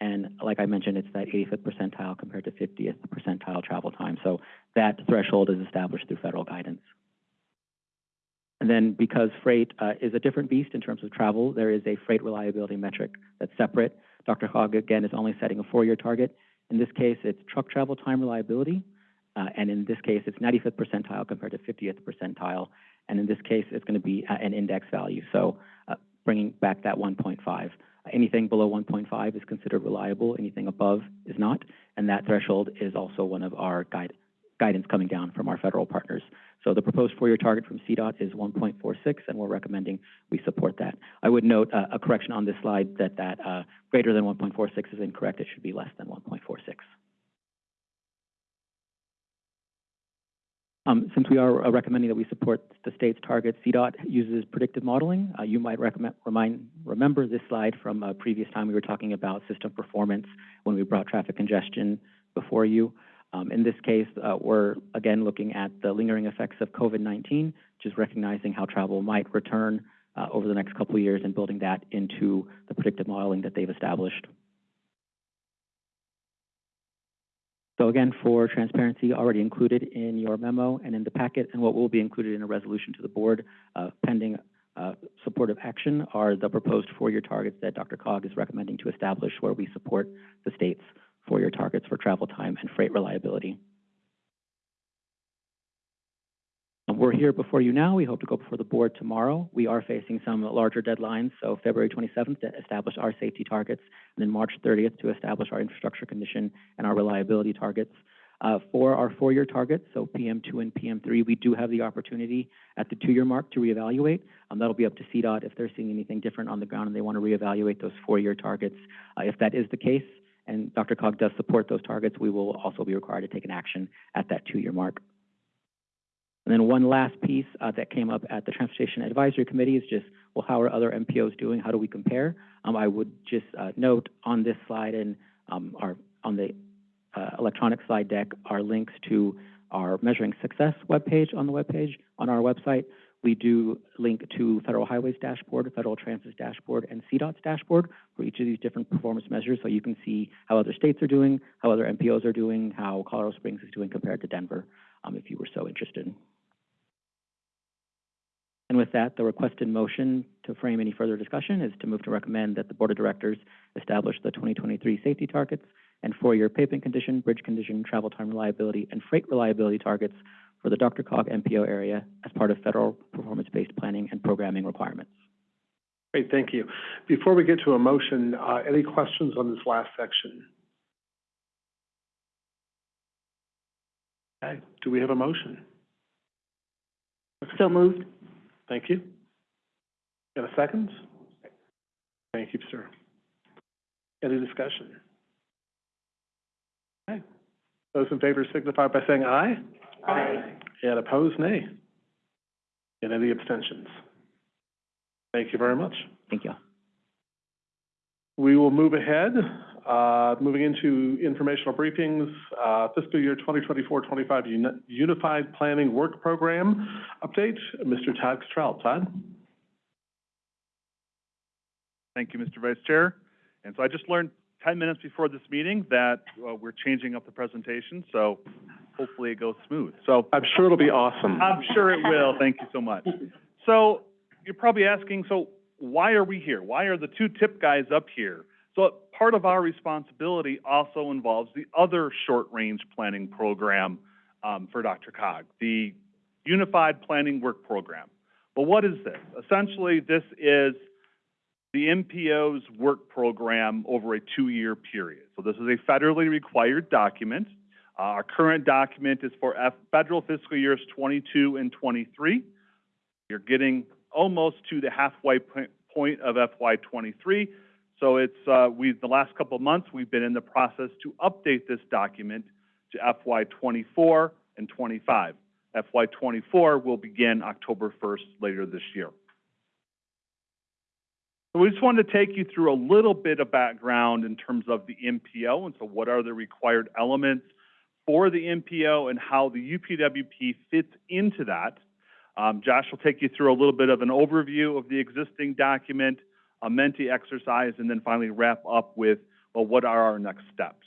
And like I mentioned, it's that 85th percentile compared to 50th percentile travel time. So that threshold is established through federal guidance. And then because freight uh, is a different beast in terms of travel, there is a freight reliability metric that's separate. DRCOG, again, is only setting a four-year target. In this case, it's truck travel time reliability, uh, and in this case, it's 95th percentile compared to 50th percentile. And in this case, it's going to be uh, an index value, so uh, bringing back that 1.5. Anything below 1.5 is considered reliable. Anything above is not. and that threshold is also one of our guide, guidance coming down from our federal partners. So the proposed four-year target from CDOT is 1.46, and we're recommending we support that. I would note uh, a correction on this slide that that uh, greater than 1.46 is incorrect. It should be less than 1.46. Um, since we are uh, recommending that we support the state's target, CDOT uses predictive modeling. Uh, you might recommend, remind, remember this slide from a previous time we were talking about system performance when we brought traffic congestion before you. Um, in this case, uh, we're again looking at the lingering effects of COVID-19, just recognizing how travel might return uh, over the next couple years and building that into the predictive modeling that they've established. So again, for transparency, already included in your memo and in the packet, and what will be included in a resolution to the board uh, pending uh, supportive action are the proposed four-year targets that DRCOG is recommending to establish where we support the state's four-year targets for travel time and freight reliability. Um, We're here before you now. We hope to go before the board tomorrow. We are facing some larger deadlines, so February 27th to establish our safety targets, and then March 30th to establish our infrastructure condition and our reliability targets. Uh, for our four-year targets, so PM2 and PM3, we do have the opportunity at the two-year mark to reevaluate. Um, that'll be up to CDOT if they're seeing anything different on the ground and they want to reevaluate those four-year targets. Uh, if that is the case, and DRCOG does support those targets, we will also be required to take an action at that two-year mark. And then one last piece uh, that came up at the Transportation Advisory Committee is just, well, how are other MPOs doing? How do we compare? Um, I would just uh, note on this slide and um, our, on the uh, electronic slide deck are links to our Measuring Success webpage on the webpage on our website. We do link to Federal Highways dashboard, Federal Transit's dashboard, and CDOT's dashboard for each of these different performance measures, so you can see how other states are doing, how other MPOs are doing, how Colorado Springs is doing compared to Denver, um, if you were so interested. And with that, the requested motion to frame any further discussion is to move to recommend that the Board of Directors establish the 2023 safety targets and four-year pavement condition, bridge condition, travel time reliability, and freight reliability targets for the DRCOG MPO area as part of federal performance-based planning and programming requirements. Great, thank you. Before we get to a motion, uh, any questions on this last section? Okay, do we have a motion? So moved. Thank you. Got a second? Thank you, sir. Any discussion? Okay. Those in favor signify by saying aye. Aye. And opposed, nay. And any abstentions? Thank you very much. Thank you. We will move ahead, uh, moving into informational briefings, uh, fiscal year 2024-25 uni- Unified Planning Work Program update. Mr. Todd Cottrell. Todd? Thank you, Mr. Vice Chair. And so I just learned ten minutes before this meeting that uh, we're changing up the presentation, so hopefully it goes smooth. So I'm sure it'll be awesome. I'm sure it will. Thank you so much. So you're probably asking, so why are we here? Why are the two tip guys up here? So part of our responsibility also involves the other short-range planning program um, for DRCOG, the Unified Planning Work Program. Well, what is this? Essentially, this is the MPO's work program over a two-year period. So this is a federally required document. Uh, our current document is for F federal fiscal years 22 and 23. You're getting almost to the halfway point of FY '23. So it's, uh, we, the last couple of months, we've been in the process to update this document to FY '24 and '25. FY '24 will begin October 1st later this year. So we just wanted to take you through a little bit of background in terms of the MPO, and so what are the required elements for the MPO and how the UPWP fits into that. Um, Josh will take you through a little bit of an overview of the existing document, a Menti exercise, and then finally wrap up with, well, what are our next steps?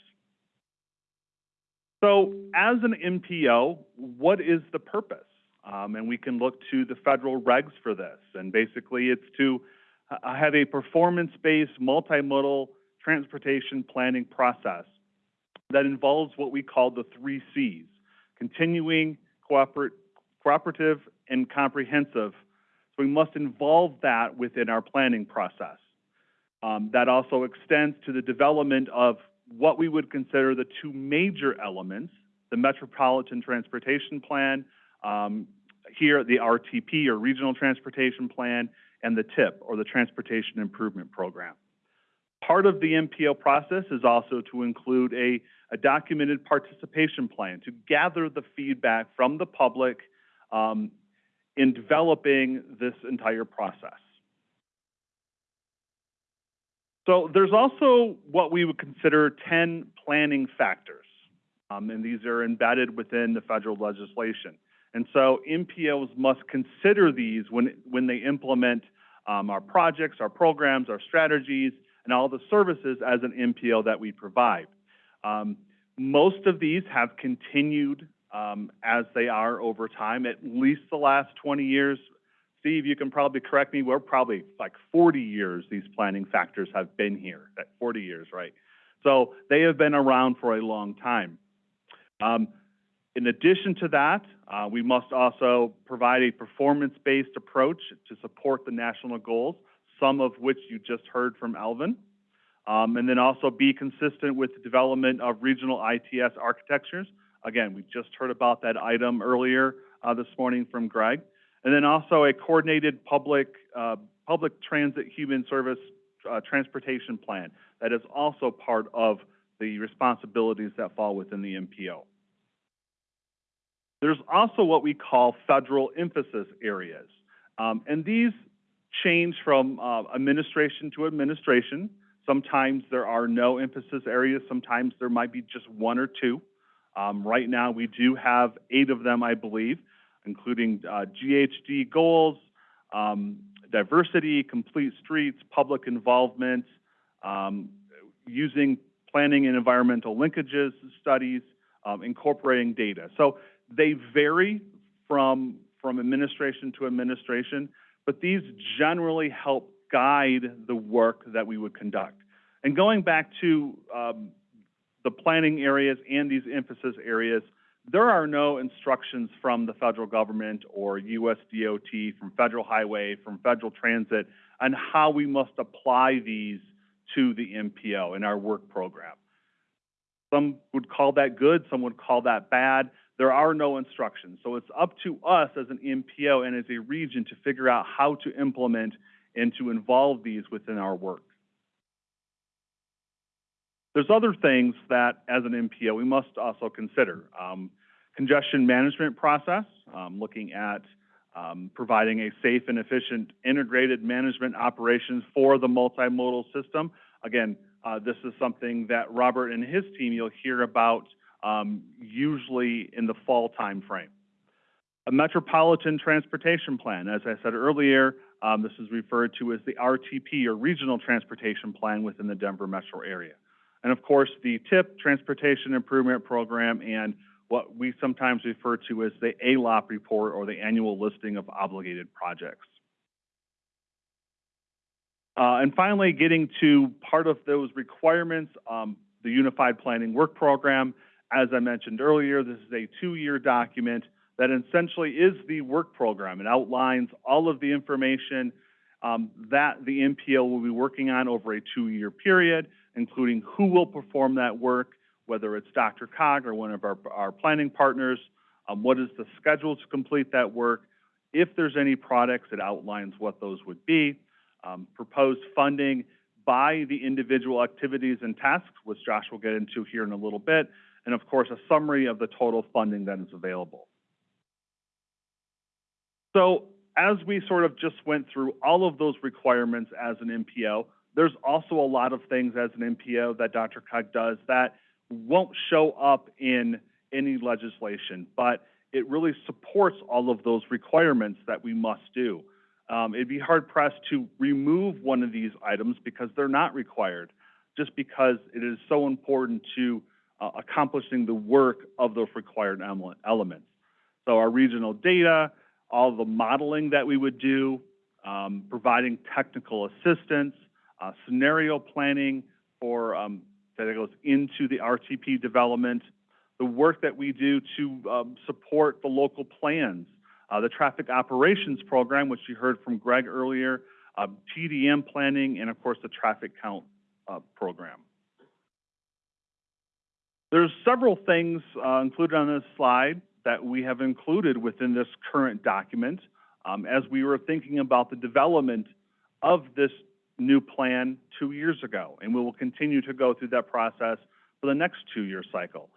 So as an MPO, what is the purpose? Um, and we can look to the federal regs for this. And basically, it's to uh, have a performance-based multimodal transportation planning process that involves what we call the three Cs, continuing, cooperative, and comprehensive. So we must involve that within our planning process. Um, that also extends to the development of what we would consider the two major elements, the Metropolitan Transportation Plan, um, here the RTP or Regional Transportation Plan, and the TIP or the Transportation Improvement Program. Part of the MPO process is also to include a, a documented participation plan to gather the feedback from the public um, in developing this entire process. So there's also what we would consider 10 planning factors, um, and these are embedded within the federal legislation. And so MPOs must consider these when, when they implement um, our projects, our programs, our strategies, and all the services as an MPO that we provide. Um, most of these have continued um, as they are over time, at least the last 20 years. Steve, you can probably correct me, we're probably like 40 years these planning factors have been here, at 40 years, right? So they have been around for a long time. Um, in addition to that, uh, we must also provide a performance-based approach to support the national goals, some of which you just heard from Alvin. Um, and then also be consistent with the development of regional ITS architectures. Again, we just heard about that item earlier uh, this morning from Greg. And then also a coordinated public, uh, public transit human service uh, transportation plan that is also part of the responsibilities that fall within the MPO. There's also what we call federal emphasis areas. Um, and these change from uh, administration to administration. Sometimes there are no emphasis areas. Sometimes there might be just one or two. Um, right now, we do have eight of them, I believe, including uh, GHG goals, um, diversity, complete streets, public involvement, um, using planning and environmental linkages studies, um, incorporating data. So they vary from, from administration to administration, but these generally help guide the work that we would conduct. And going back to um, the planning areas and these emphasis areas, there are no instructions from the federal government or US DOT, from federal highway, from federal transit on how we must apply these to the MPO in our work program. Some would call that good, some would call that bad. There are no instructions. So it's up to us as an MPO and as a region to figure out how to implement and to involve these within our work. There's other things that, as an MPO, we must also consider. Um, congestion management process, um, looking at um, providing a safe and efficient integrated management operations for the multimodal system. Again, uh, this is something that Robert and his team you'll hear about um, usually in the fall timeframe. A metropolitan transportation plan, as I said earlier, um, this is referred to as the RTP or Regional Transportation Plan within the Denver metro area. And of course, the TIP Transportation Improvement Program and what we sometimes refer to as the ALOP report or the annual listing of obligated projects. Uh, and finally, getting to part of those requirements, um, the Unified Planning Work Program. As I mentioned earlier, this is a two-year document that essentially is the work program. It outlines all of the information um, that the MPO will be working on over a two-year period, including who will perform that work, whether it's DRCOG or one of our, our planning partners, um, what is the schedule to complete that work. If there's any products, it outlines what those would be. Um, proposed funding by the individual activities and tasks, which Josh will get into here in a little bit, and of course, a summary of the total funding that is available. So as we sort of just went through all of those requirements as an MPO, there's also a lot of things as an MPO that DRCOG does that won't show up in any legislation, but it really supports all of those requirements that we must do. Um, it'd be hard pressed to remove one of these items because they're not required, just because it is so important to uh, accomplishing the work of those required elements. So our regional data, all the modeling that we would do, um, providing technical assistance, uh, scenario planning for um, that goes into the RTP development, the work that we do to um, support the local plans, uh, the traffic operations program, which you heard from Greg earlier, uh, TDM planning, and of course the traffic count uh, program. There's several things uh, included on this slide that we have included within this current document um, as we were thinking about the development of this new plan two years ago, and we will continue to go through that process for the next two-year cycle.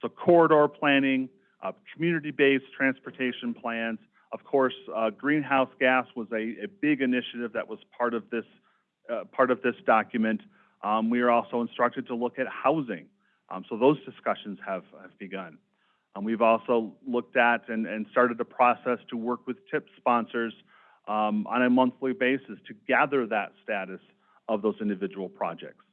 So corridor planning, uh, community-based transportation plans. Of course, uh, greenhouse gas was a, a big initiative that was part of this uh, part of this document. Um, we are also instructed to look at housing. Um, so those discussions have, have begun. Um, we've also looked at and, and started a process to work with TIP sponsors um, on a monthly basis to gather that status of those individual projects.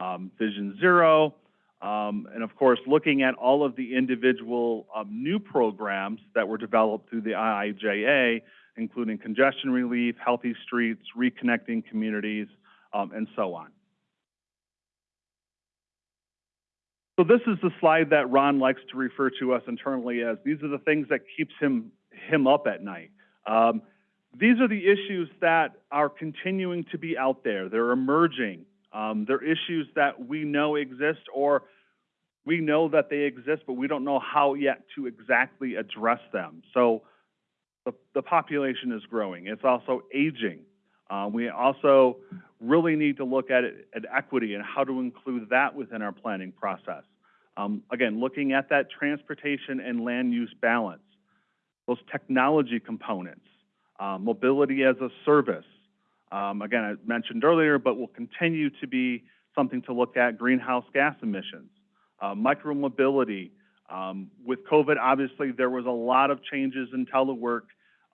Um, Vision Zero, um, and of course, looking at all of the individual um, new programs that were developed through the IIJA, including congestion relief, healthy streets, reconnecting communities, um, and so on. So this is the slide that Ron likes to refer to us internally as these are the things that keeps him him up at night. Um, these are the issues that are continuing to be out there. They're emerging. Um, they're issues that we know exist or we know that they exist, but we don't know how yet to exactly address them. So the, the population is growing. It's also aging. Uh, we also really need to look at, it, at equity and how to include that within our planning process. Um, again, looking at that transportation and land use balance, those technology components, uh, mobility as a service. Um, again, I mentioned earlier, but will continue to be something to look at, greenhouse gas emissions, uh, micromobility. Um, with COVID, obviously, there was a lot of changes in telework,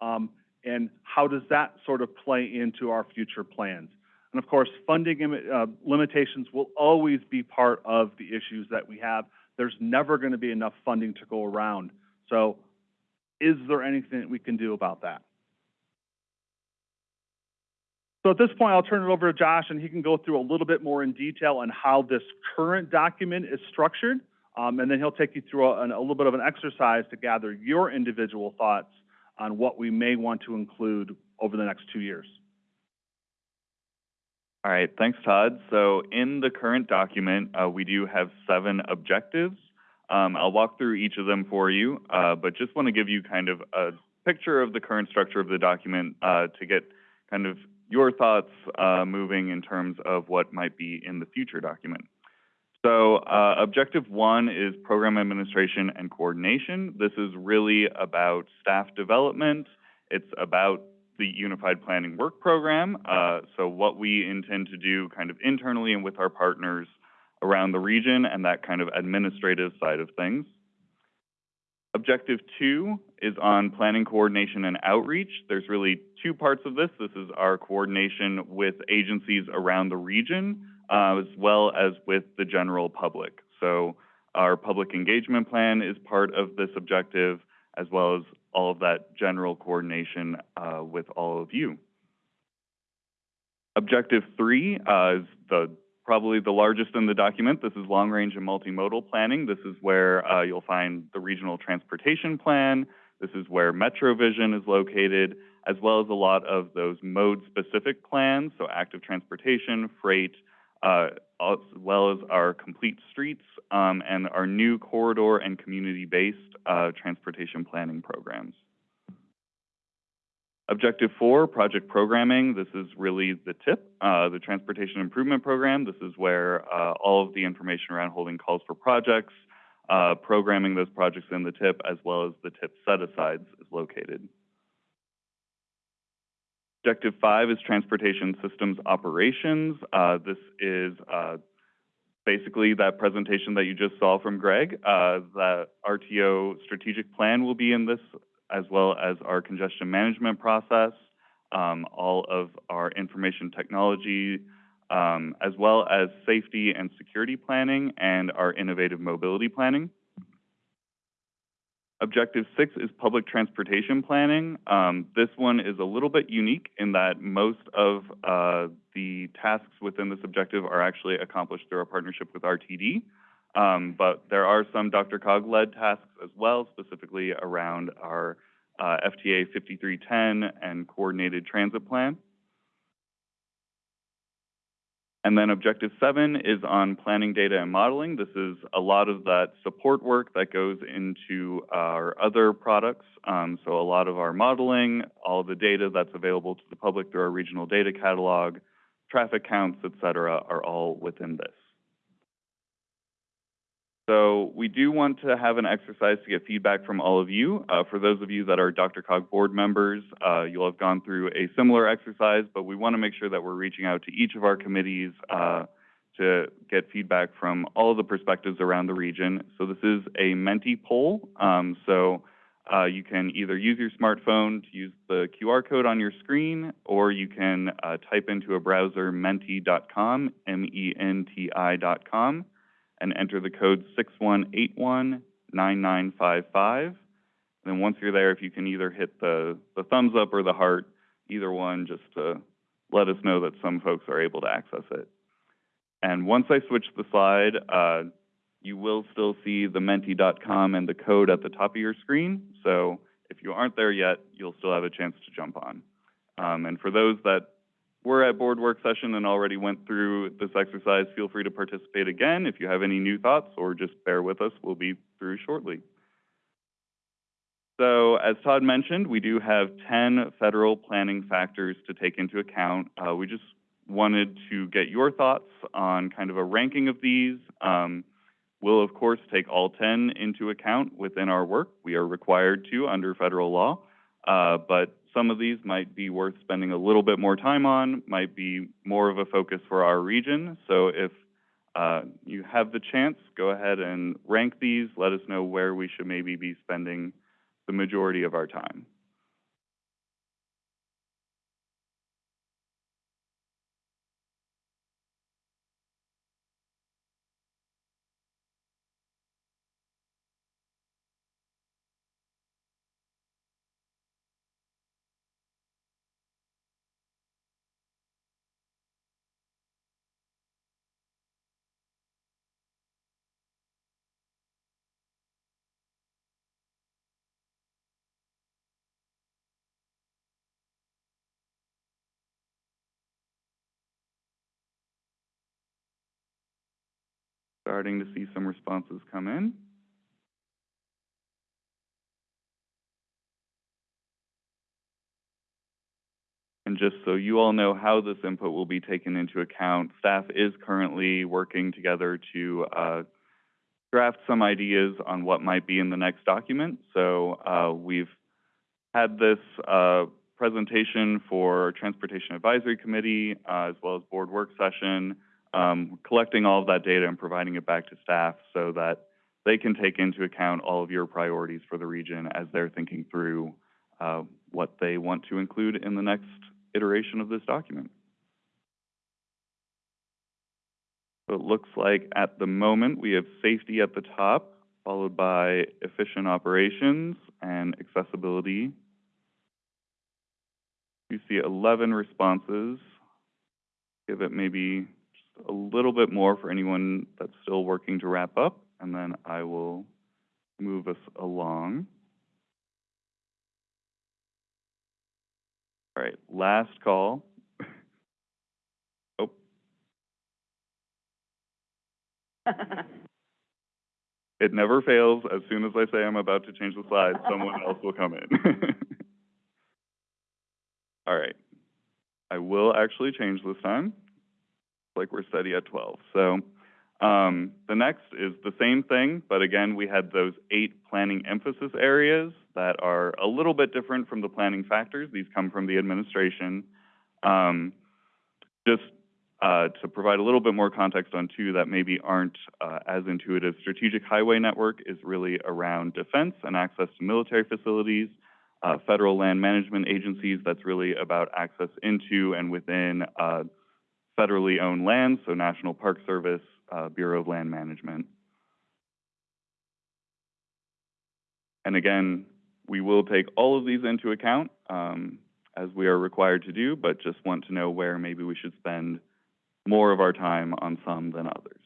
um, and how does that sort of play into our future plans? And of course, funding uh, limitations will always be part of the issues that we have. There's never going to be enough funding to go around. So is there anything that we can do about that? So at this point, I'll turn it over to Josh, and he can go through a little bit more in detail on how this current document is structured, um, and then he'll take you through a, a little bit of an exercise to gather your individual thoughts on what we may want to include over the next two years. All right, thanks, Todd. So in the current document, uh, we do have seven objectives. Um, I'll walk through each of them for you, uh, but just want to give you kind of a picture of the current structure of the document uh, to get kind of your thoughts uh, moving in terms of what might be in the future document. So uh, objective one is program administration and coordination. This is really about staff development. It's about the Unified Planning Work Program. Uh, so what we intend to do kind of internally and with our partners around the region and that kind of administrative side of things. Objective two is on planning coordination and outreach. There's really two parts of this. This is our coordination with agencies around the region, uh, as well as with the general public. So our public engagement plan is part of this objective, as well as all of that general coordination uh, with all of you. Objective three uh, is the probably the largest in the document. This is long-range and multimodal planning. This is where uh, you'll find the regional transportation plan. This is where MetroVision is located, as well as a lot of those mode-specific plans, so active transportation, freight, uh, as well as our complete streets um, and our new corridor and community-based uh, transportation planning programs. Objective four, project programming. This is really the tip, uh, the Transportation Improvement Program. This is where uh, all of the information around holding calls for projects, uh, programming those projects in the tip, as well as the tip set-asides is located. Objective five is Transportation Systems Operations. Uh, this is uh, basically that presentation that you just saw from Greg. Uh, the RTO strategic plan will be in this as well as our congestion management process, um, all of our information technology, um, as well as safety and security planning and our innovative mobility planning. Objective six is public transportation planning. Um, this one is a little bit unique in that most of uh, the tasks within this objective are actually accomplished through our partnership with RTD. Um, but there are some DRCOG-led tasks as well, specifically around our uh, FTA 5310 and coordinated transit plan. And then objective seven is on planning data and modeling. This is a lot of that support work that goes into our other products. Um, so a lot of our modeling, all the data that's available to the public through our regional data catalog, traffic counts, et cetera, are all within this. So we do want to have an exercise to get feedback from all of you. Uh, for those of you that are DRCOG board members, uh, you'll have gone through a similar exercise, but we want to make sure that we're reaching out to each of our committees uh, to get feedback from all the perspectives around the region. So this is a Menti poll. Um, so uh, you can either use your smartphone to use the QR code on your screen, or you can uh, type into a browser menti.com, M-E-N-T-I.com and enter the code 61819955. And then once you're there, if you can either hit the, the thumbs up or the heart, either one, just to let us know that some folks are able to access it. And once I switch the slide, uh, you will still see the menti.com and the code at the top of your screen. So if you aren't there yet, you'll still have a chance to jump on. Um, and for those that were at board work session and already went through this exercise, feel free to participate again. If you have any new thoughts or just bear with us, we'll be through shortly. So as Todd mentioned, we do have 10 federal planning factors to take into account. Uh, we just wanted to get your thoughts on kind of a ranking of these. Um, we'll, of course, take all 10 into account within our work. We are required to under federal law, uh, but some of these might be worth spending a little bit more time on, might be more of a focus for our region. So if uh, you have the chance, go ahead and rank these. Let us know where we should maybe be spending the majority of our time. Starting to see some responses come in. And just so you all know how this input will be taken into account, staff is currently working together to uh, draft some ideas on what might be in the next document. So uh, we've had this uh, presentation for Transportation Advisory Committee uh, as well as board work session, um, collecting all of that data and providing it back to staff so that they can take into account all of your priorities for the region as they're thinking through uh, what they want to include in the next iteration of this document. So it looks like at the moment we have safety at the top, followed by efficient operations and accessibility. You see 11 responses. Give it maybe a little bit more for anyone that's still working to wrap up, and then I will move us along. All right, last call. *laughs* oh. It never fails. As soon as I say I'm about to change the slide, someone else will come in. *laughs* All right. I will actually change this time, like we're steady at 12. So um, the next is the same thing, but again, we had those eight planning emphasis areas that are a little bit different from the planning factors. These come from the administration. Um, just uh, to provide a little bit more context on two that maybe aren't uh, as intuitive, Strategic Highway Network is really around defense and access to military facilities. Uh, federal land management agencies, that's really about access into and within uh, federally owned lands, so National Park Service, uh, Bureau of Land Management. And again, we will take all of these into account um, as we are required to do, but just want to know where maybe we should spend more of our time on some than others.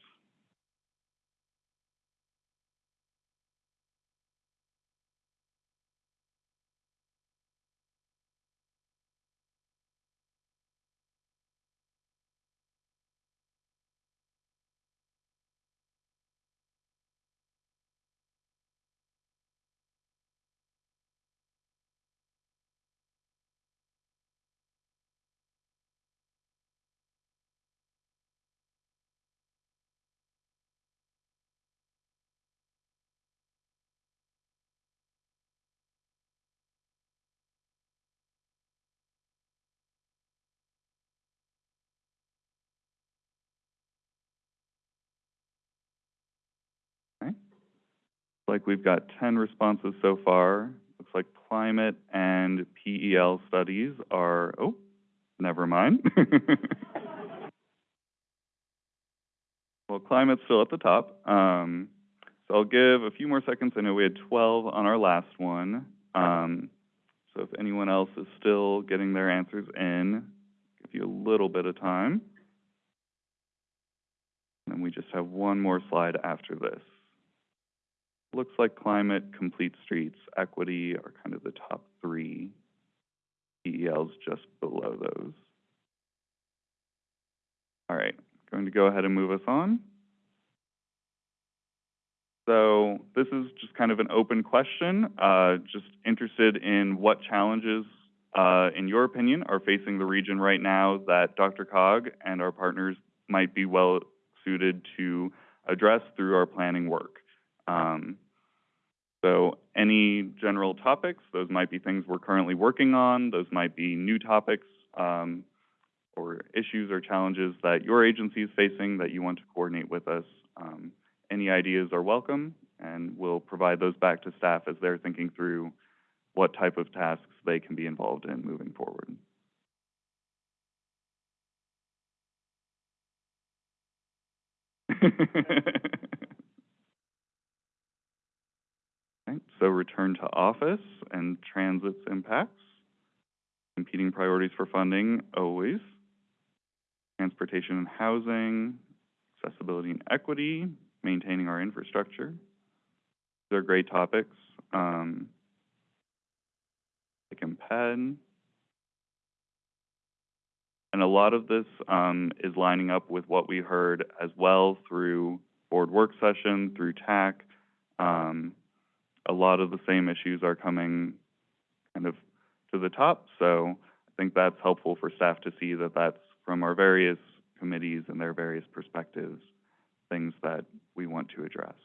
Like we've got ten responses so far. Looks like climate and PEL studies are, oh, never mind. *laughs* Well, climate's still at the top. Um, so I'll give a few more seconds. I know we had twelve on our last one. Um, so if anyone else is still getting their answers in, give you a little bit of time. And we just have one more slide after this. Looks like climate, complete streets, equity are kind of the top three. PEL's just below those. All right, going to go ahead and move us on. So this is just kind of an open question, uh, just interested in what challenges, uh, in your opinion, are facing the region right now that DRCOG and our partners might be well suited to address through our planning work. Um, so any general topics, those might be things we're currently working on, those might be new topics, um, or issues or challenges that your agency is facing that you want to coordinate with us. Um, any ideas are welcome, and we'll provide those back to staff as they're thinking through what type of tasks they can be involved in moving forward. *laughs* So return to office and transit's impacts. Competing priorities for funding, always. Transportation and housing, accessibility and equity, maintaining our infrastructure. These are great topics. Um, like MPED. And a lot of this um, is lining up with what we heard as well through board work session, through TAC. Um, a lot of the same issues are coming kind of to the top. So I think that's helpful for staff to see that that's from our various committees and their various perspectives, things that we want to address.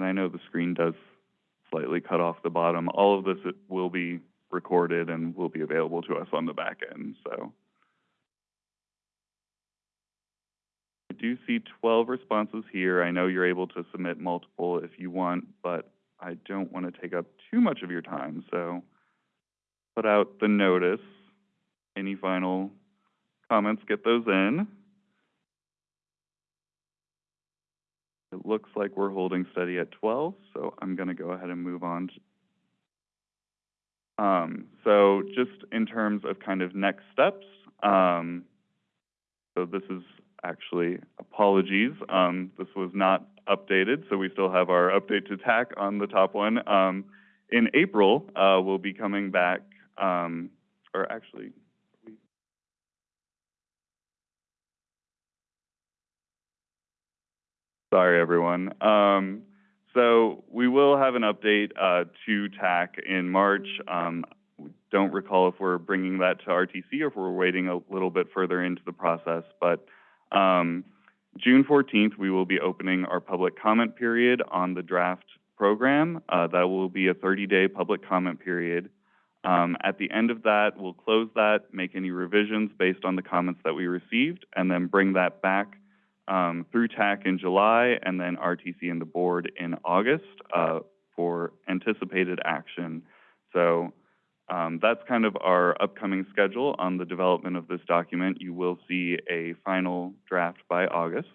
And I know the screen does slightly cut off the bottom. All of this will be recorded and will be available to us on the back end, so. I do see twelve responses here. I know you're able to submit multiple if you want, but I don't want to take up too much of your time, so put out the notice. Any final comments, get those in. It looks like we're holding steady at twelve, so I'm gonna go ahead and move on. Um, so just in terms of kind of next steps, um, so this is actually, apologies, um, this was not updated, so we still have our update to TAC on the top one. Um, in April, uh, we'll be coming back, um, or actually, Sorry, everyone. Um, so we will have an update uh, to TAC in March. Um, we don't recall if we're bringing that to RTC or if we're waiting a little bit further into the process, but um, June 14th, we will be opening our public comment period on the draft program. Uh, that will be a 30-day public comment period. Um, at the end of that, we'll close that, make any revisions based on the comments that we received, and then bring that back um, through TAC in July and then RTC and the board in August uh, for anticipated action. So um, that's kind of our upcoming schedule on the development of this document. You will see a final draft by August.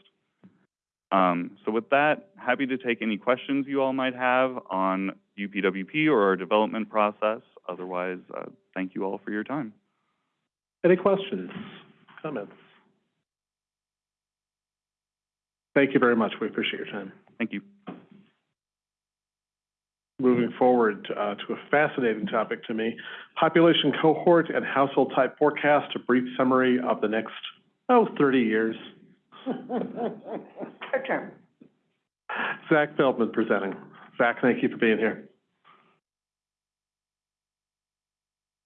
Um, so with that, happy to take any questions you all might have on UPWP or our development process. Otherwise, uh, thank you all for your time. Any questions, comments? Thank you very much. We appreciate your time. Thank you. Moving forward uh, to a fascinating topic to me, population cohort and household type forecast, a brief summary of the next, oh, 30 years. *laughs* Your turn. Zach Feldman presenting. Zach, thank you for being here.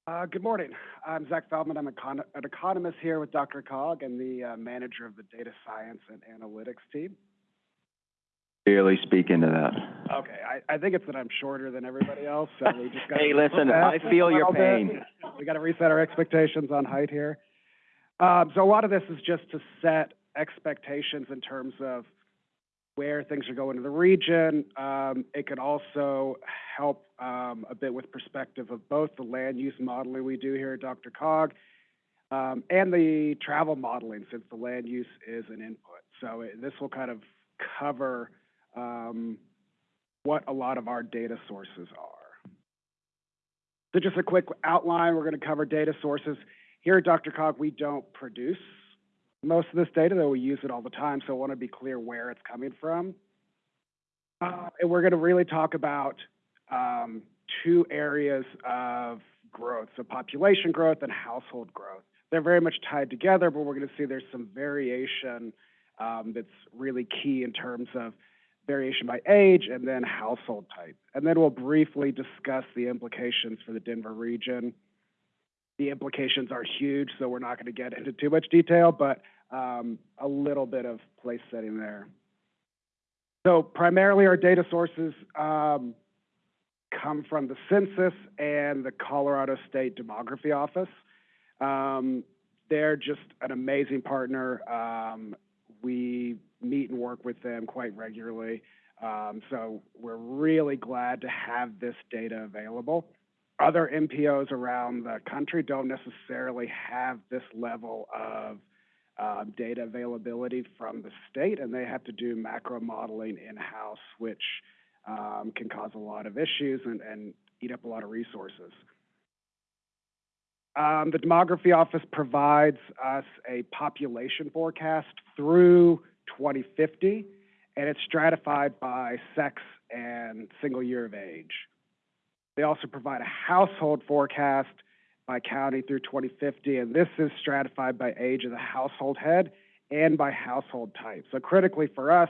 Uh, good morning. I'm Zach Feldman. I'm econ- an economist here with DRCOG and the uh, manager of the data science and analytics team. Barely speak into that. Okay, I, I think it's that I'm shorter than everybody else, so we just *laughs* got. Hey, listen, *laughs* I feel your pain. We got to reset our expectations on height here. Um, so a lot of this is just to set expectations in terms of where things are going in the region. Um, it could also help um, a bit with perspective of both the land use modeling we do here at DRCOG um, and the travel modeling, since the land use is an input. So it, this will kind of cover um, what a lot of our data sources are. So just a quick outline, we're going to cover data sources. Here at DRCOG, we don't produce most of this data, though we use it all the time, so I want to be clear where it's coming from. Uh, and we're going to really talk about um, two areas of growth, so population growth and household growth. They're very much tied together, but we're going to see there's some variation um, that's really key in terms of variation by age and then household type. And then we'll briefly discuss the implications for the Denver region. The implications are huge, so we're not going to get into too much detail, but um, a little bit of place setting there. So primarily our data sources um, come from the census and the Colorado State Demography Office. Um, they're just an amazing partner. Um, we meet and work with them quite regularly. Um, so we're really glad to have this data available. Other MPOs around the country don't necessarily have this level of uh, data availability from the state, and they have to do macro modeling in-house, which um, can cause a lot of issues and, and eat up a lot of resources. Um, the demography office provides us a population forecast through 2050, and it's stratified by sex and single year of age. They also provide a household forecast by county through 2050, and this is stratified by age of the household head and by household type. So critically for us,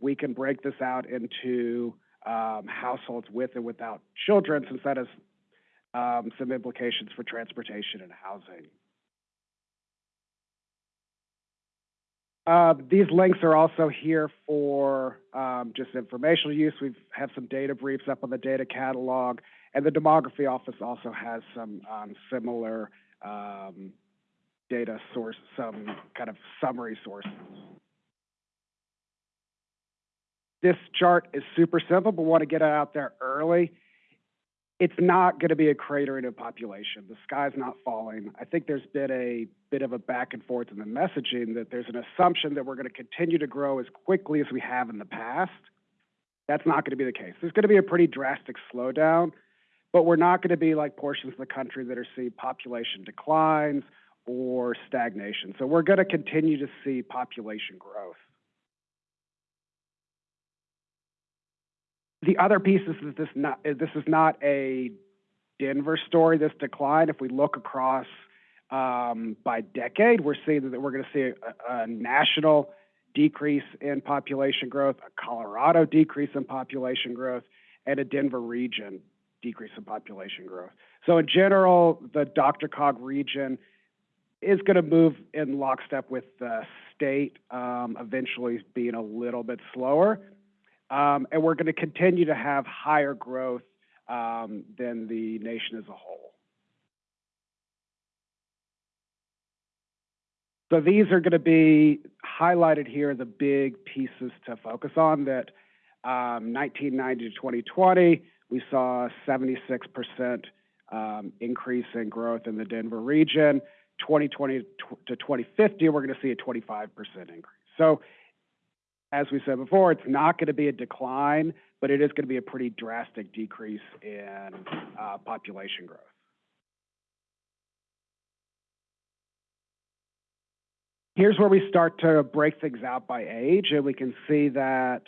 we can break this out into um, households with and without children, since that has um, some implications for transportation and housing. Uh, these links are also here for um, just informational use. We have some data briefs up on the data catalog, and the demography office also has some um, similar um, data source, some kind of summary sources. This chart is super simple, but want to get it out there early. It's not going to be a cratering of population. The sky's not falling. I think there's been a bit of a back and forth in the messaging that there's an assumption that we're going to continue to grow as quickly as we have in the past. That's not going to be the case. There's going to be a pretty drastic slowdown, but we're not going to be like portions of the country that are seeing population declines or stagnation. So we're going to continue to see population growth. The other piece is that this not this is not a Denver story. This decline, if we look across um, by decade, we're seeing that we're going to see a, a national decrease in population growth, a Colorado decrease in population growth, and a Denver region decrease in population growth. So in general, the DRCOG region is going to move in lockstep with the state, um, eventually being a little bit slower. Um, and we're going to continue to have higher growth um, than the nation as a whole. So these are going to be highlighted here, the big pieces to focus on that um, 1990 to 2020, we saw a 76% um, increase in growth in the Denver region. 2020 to 2050, we're going to see a 25% increase. So as we said before, it's not going to be a decline, but it is going to be a pretty drastic decrease in uh, population growth. Here's where we start to break things out by age, and we can see that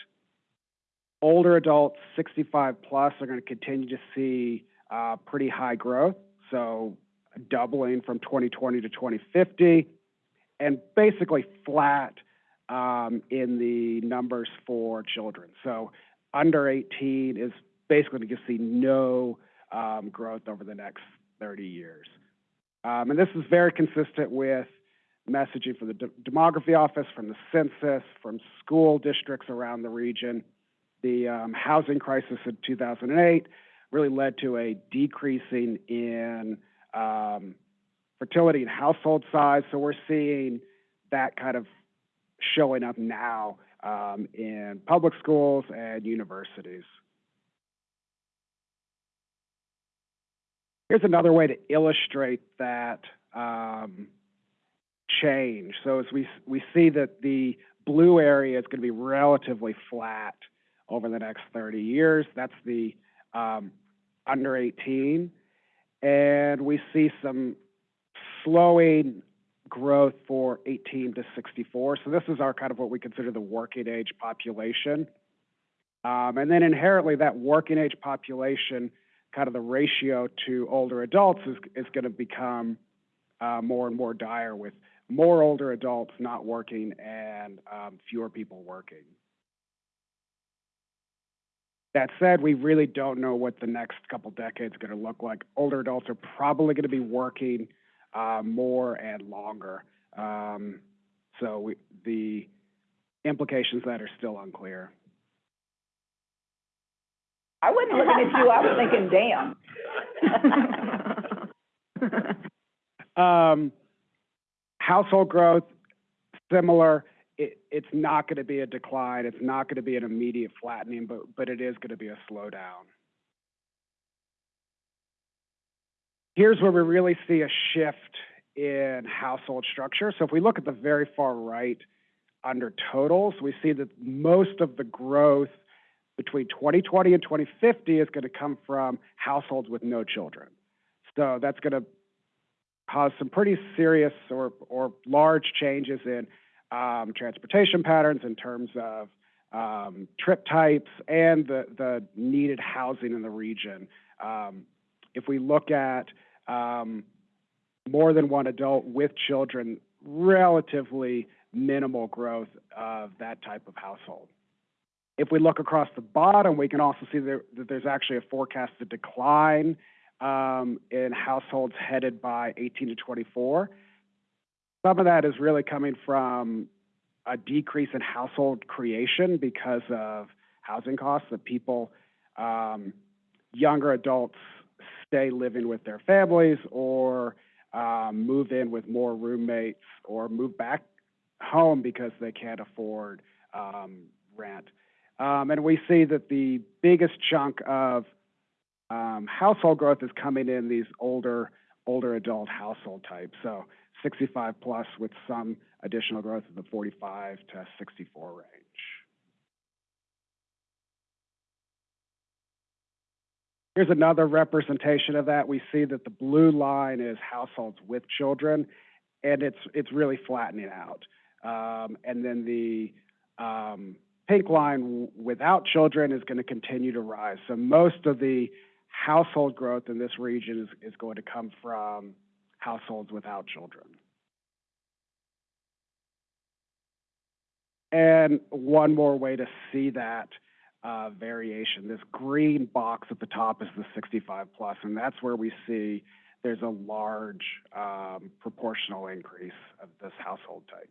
older adults, 65 plus, are going to continue to see uh, pretty high growth, so doubling from 2020 to 2050, and basically flat um, in the numbers for children. So under 18 is basically going to see no um, growth over the next thirty years. Um, and this is very consistent with messaging from the de- demography office, from the census, from school districts around the region. The um, housing crisis in 2008 really led to a decreasing in um, fertility and household size. So we're seeing that kind of showing up now um, in public schools and universities. Here's another way to illustrate that um, change. So as we we see that the blue area is going to be relatively flat over the next 30 years. That's the um, under 18, and we see some slowing growth for 18 to 64. So this is our kind of what we consider the working age population. Um, and then inherently that working age population, kind of the ratio to older adults is, is going to become uh, more and more dire with more older adults not working and um, fewer people working. That said, we really don't know what the next couple decades are going to look like. Older adults are probably going to be working uh, more and longer. Um, so we, the implications of that are still unclear. I wasn't looking at you, I was thinking, damn. *laughs* Um, household growth, similar. It, it's not going to be a decline. It's not going to be an immediate flattening, but, but it is going to be a slowdown. Here's where we really see a shift in household structure. So if we look at the very far right under totals, we see that most of the growth between 2020 and 2050 is going to come from households with no children. So that's going to cause some pretty serious or, or large changes in um, transportation patterns in terms of um, trip types and the, the needed housing in the region. Um, if we look at um, more than one adult with children, relatively minimal growth of that type of household. If we look across the bottom, we can also see that there's actually a forecasted decline um, in households headed by 18 to 24. Some of that is really coming from a decrease in household creation because of housing costs, that people, um, younger adults stay living with their families or um, move in with more roommates or move back home because they can't afford um, rent. Um, and we see that the biggest chunk of um, household growth is coming in these older older adult household types. So 65 plus with some additional growth in the 45 to 64 range. Here's another representation of that. We see that the blue line is households with children, and it's it's really flattening out. Um, and then the um, pink line without children is going to continue to rise. So most of the household growth in this region is, is going to come from households without children. And one more way to see that uh, variation, this green box at the top is the 65 plus, and that's where we see there's a large um, proportional increase of this household type.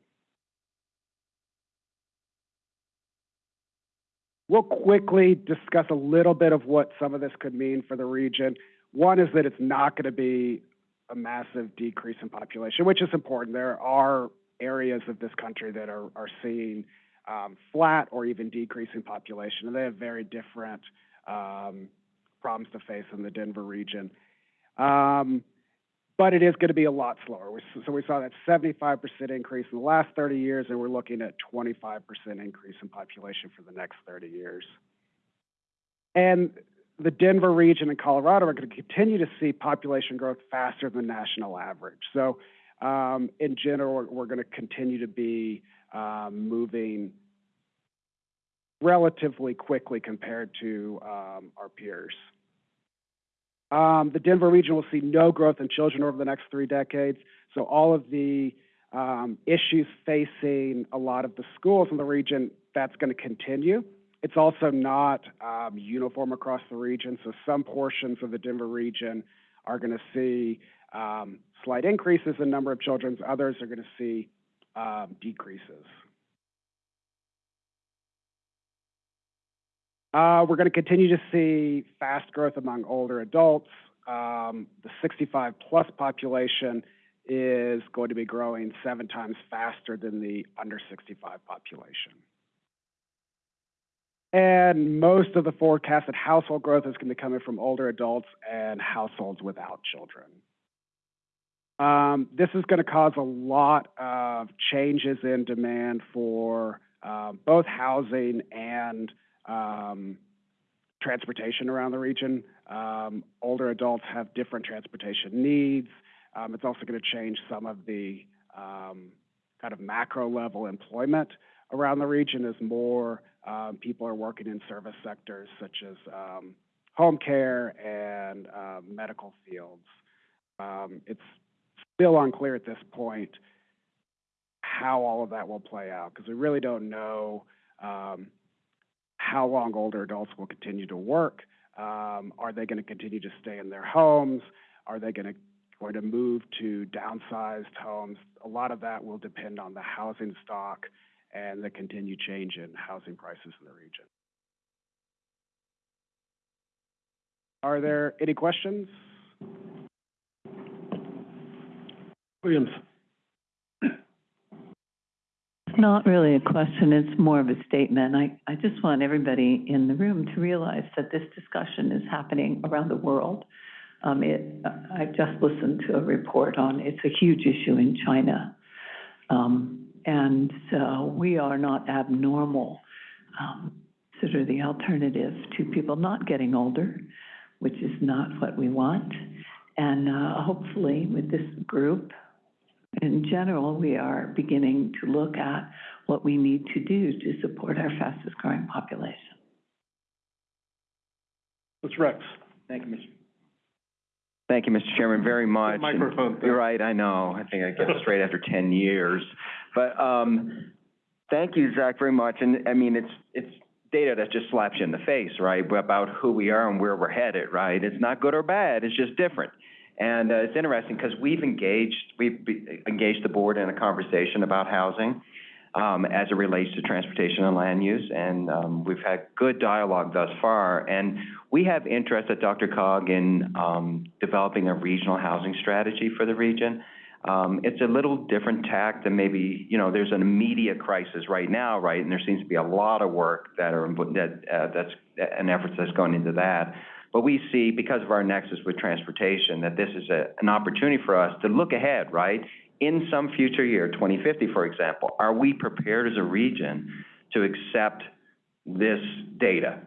We'll quickly discuss a little bit of what some of this could mean for the region. One is that it's not going to be a massive decrease in population, which is important. There are areas of this country that are, are seeing um, flat or even decreasing population, and they have very different um, problems to face in the Denver region. Um, but it is going to be a lot slower. We, so we saw that 75% increase in the last 30 years, and we're looking at 25% increase in population for the next 30 years. And the Denver region and Colorado are going to continue to see population growth faster than the national average. So um, in general, we're, we're going to continue to be um, moving relatively quickly compared to um, our peers. Um, the Denver region will see no growth in children over the next three decades. So all of the um, issues facing a lot of the schools in the region, that's going to continue. It's also not um, uniform across the region. So some portions of the Denver region are gonna see, um, slight increases in number of children, others are gonna see, um, decreases. Uh, we're gonna continue to see fast growth among older adults. Um, the sixty-five plus population is going to be growing seven times faster than the under sixty-five population. And most of the forecasted household growth is going to be coming from older adults and households without children. Um, this is going to cause a lot of changes in demand for um, both housing and um, transportation around the region. Um, older adults have different transportation needs. Um, it's also going to change some of the um, kind of macro level employment around the region as more um, people are working in service sectors such as um, home care and um, medical fields. Um, it's still unclear at this point how all of that will play out because we really don't know um, how long older adults will continue to work. Um, are they going to continue to stay in their homes? Are they going to going to move to downsized homes? A lot of that will depend on the housing stock and the continued change in housing prices in the region. Are there any questions? Williams. It's not really a question, it's more of a statement. I, I just want everybody in the room to realize that this discussion is happening around the world. Um, it, I just listened to a report on, it's a huge issue in China. Um, and so we are not abnormal. Um, sort of the alternative to people not getting older, which is not what we want. And, uh, hopefully with this group, in general, we are beginning to look at what we need to do to support our fastest growing population. Mr. Rex. Thank you, Mr. Thank you, Mr. Chairman, very much. And Microphone. You're right, I know. I think I get it straight after ten years. But, um, thank you, Zach, very much. And, I mean, it's, it's data that just slaps you in the face, right, about who we are and where we're headed, right? It's not good or bad, it's just different. And, uh, it's interesting because we've engaged, we've engaged the board in a conversation about housing, um, as it relates to transportation and land use. And, um, we've had good dialogue thus far. And we have interest at DRCOG in, um, developing a regional housing strategy for the region. Um, it's a little different tack than maybe, you know, there's an immediate crisis right now, right? And there seems to be a lot of work that are, that, uh, that's, an effort that's going into that. But we see, because of our nexus with transportation, that this is an opportunity for us to look ahead, right? In some future year, twenty fifty, for example, are we prepared as a region to accept this data,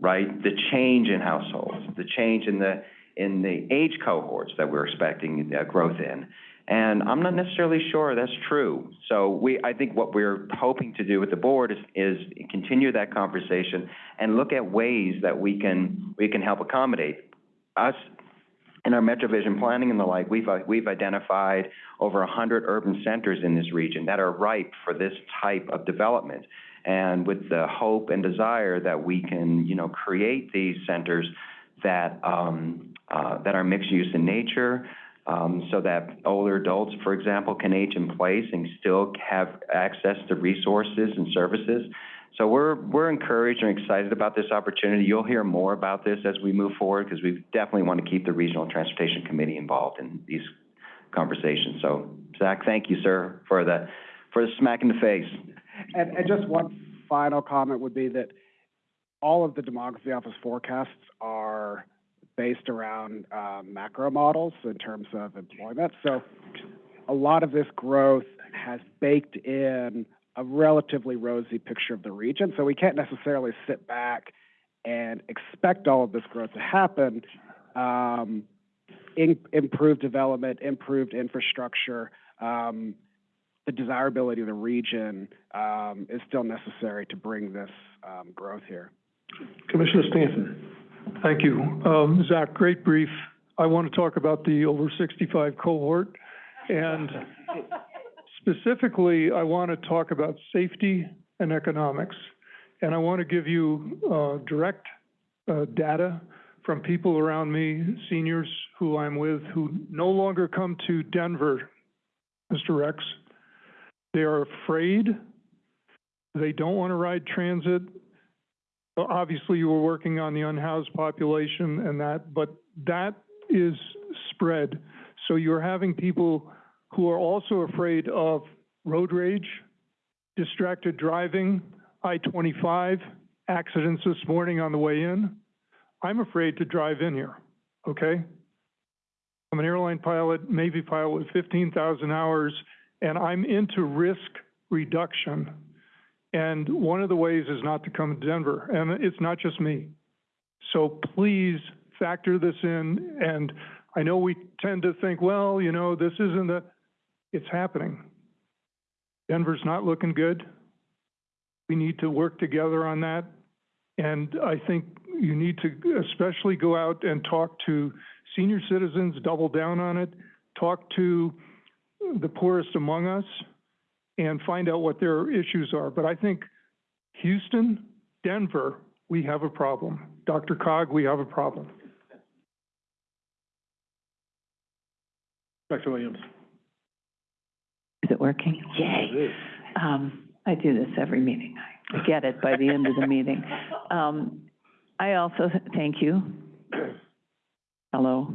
right? The change in households, the change in the, in the age cohorts that we're expecting uh, growth in. And I'm not necessarily sure that's true. So we, I think what we're hoping to do with the board is, is continue that conversation and look at ways that we can, we can help accommodate. Us, in our MetroVision planning and the like, we've, we've identified over hundred urban centers in this region that are ripe for this type of development. And with the hope and desire that we can, you know, create these centers that, um, uh, that are mixed use in nature, um, so that older adults, for example, can age in place and still have access to resources and services. So we're, we're encouraged and excited about this opportunity. You'll hear more about this as we move forward because we definitely want to keep the Regional Transportation Committee involved in these conversations. So Zach, thank you, sir, for the, for the smack in the face. And, and just one final comment would be that all of the demography office forecasts are based around uh, macro models in terms of employment. So a lot of this growth has baked in a relatively rosy picture of the region. So we can't necessarily sit back and expect all of this growth to happen. Um, in, improved development, improved infrastructure, um, the desirability of the region um, is still necessary to bring this um, growth here. Commissioner Stanton. Thank you. Um, Zach, great brief. I want to talk about the over sixty-five cohort. And specifically, I want to talk about safety and economics. And I want to give you, uh, direct, uh, data from people around me, seniors who I'm with, who no longer come to Denver, Mr. Rex. They are afraid. They don't want to ride transit. Obviously, you were working on the unhoused population and that, but that is spread. So you're having people who are also afraid of road rage, distracted driving, I-25, accidents this morning on the way in. I'm afraid to drive in here, okay? I'm an airline pilot, Navy pilot with 15,000 hours, and I'm into risk reduction. And one of the ways is not to come to Denver, and it's not just me. So please factor this in, and I know we tend to think, well, you know, this isn't the, it's happening. Denver's not looking good. We need to work together on that. And I think you need to especially go out and talk to senior citizens, double down on it, talk to the poorest among us, and find out what their issues are. But I think Houston, Denver, we have a problem. DRCOG, we have a problem. Dr. Williams. Is it working? Yay. Um, I do this every meeting. I get it by the end of the meeting. Um, I also, thank you. Hello.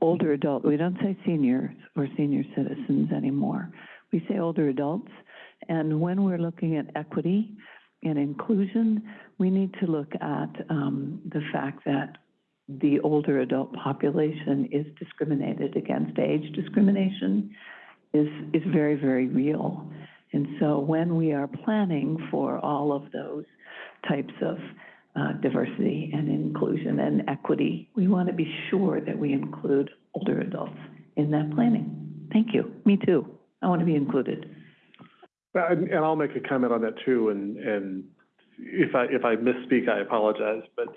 Older adult, we don't say seniors or senior citizens anymore. We say older adults. And when we're looking at equity and inclusion, we need to look at, um, the fact that the older adult population is discriminated against. Age discrimination is, is very, very real. And so when we are planning for all of those types of uh, diversity and inclusion and equity, we want to be sure that we include older adults in that planning. Thank you. Me too. I want to be included. And, and I'll make a comment on that too, and, and if I, if I misspeak, I apologize, but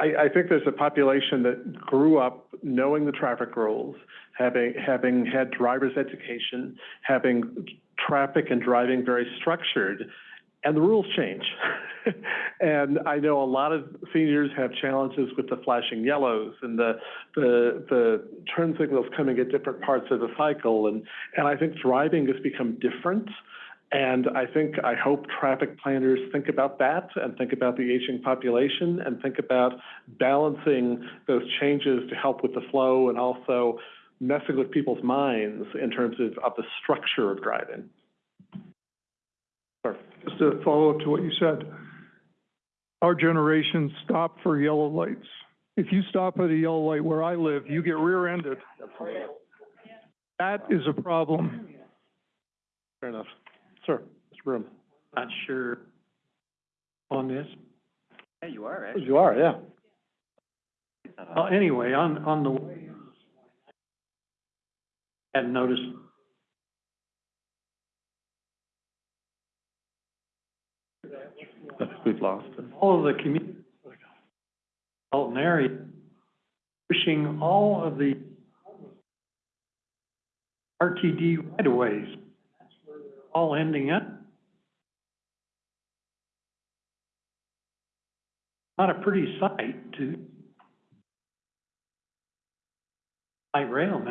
I, I think there's a population that grew up knowing the traffic rules, having, having had driver's education, having traffic and driving very structured, and the rules change. *laughs* And I know a lot of seniors have challenges with the flashing yellows and the, the, the turn signals coming at different parts of the cycle, and, and I think driving has become different. And I think, I hope traffic planners think about that and think about the aging population and think about balancing those changes to help with the flow and also messing with people's minds in terms of, of the structure of driving. Just to follow up to what you said, our generation stopped for yellow lights. If you stop at a yellow light where I live, you get rear-ended. That is a problem. Fair enough. Sir, Mr. Broom. Not sure on this. Yeah, you are, actually. You are, yeah. Well, anyway, on, on the way, hadn't noticed. We've lost it. All of the community, Alton area, pushing all of the RTD right-of-ways. All ending up. Not a pretty sight to light rail.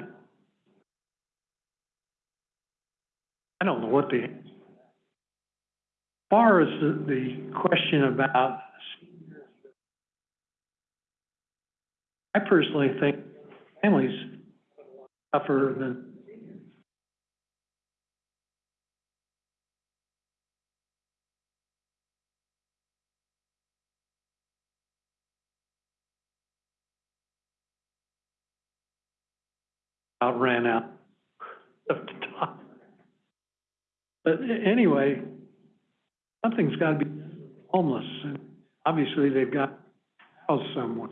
I don't know what the, far as the, the question about I personally think families suffer than about ran out of the top. But anyway, something's got to be homeless, and obviously they've got a house somewhere.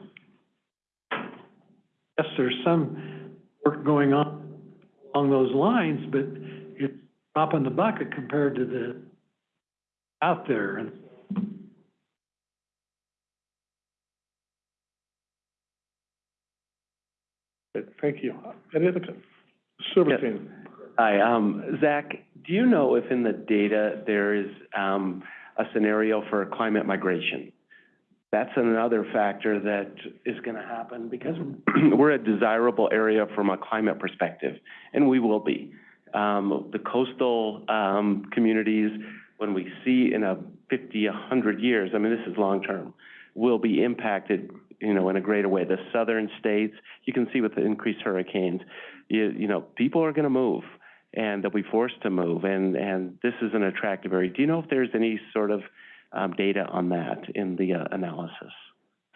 Yes, there's some work going on along those lines, but it's a drop in the bucket compared to the out there, and Thank you. Any other, Silverstein? Hi, um, Zach, do you know if in the data there is, um, a scenario for climate migration? that's another factor that is gonna happen because *clears throat* we're a desirable area from a climate perspective, and we will be. Um, the coastal, um, communities, when we see in a fifty, hundred years, I mean, this is long-term, will be impacted, you know, in a greater way. The southern states, you can see with the increased hurricanes, you, you know, people are gonna move, and they'll be forced to move, and, and this is an attractive area. Do you know if there's any sort of, um, data on that in the, uh, analysis?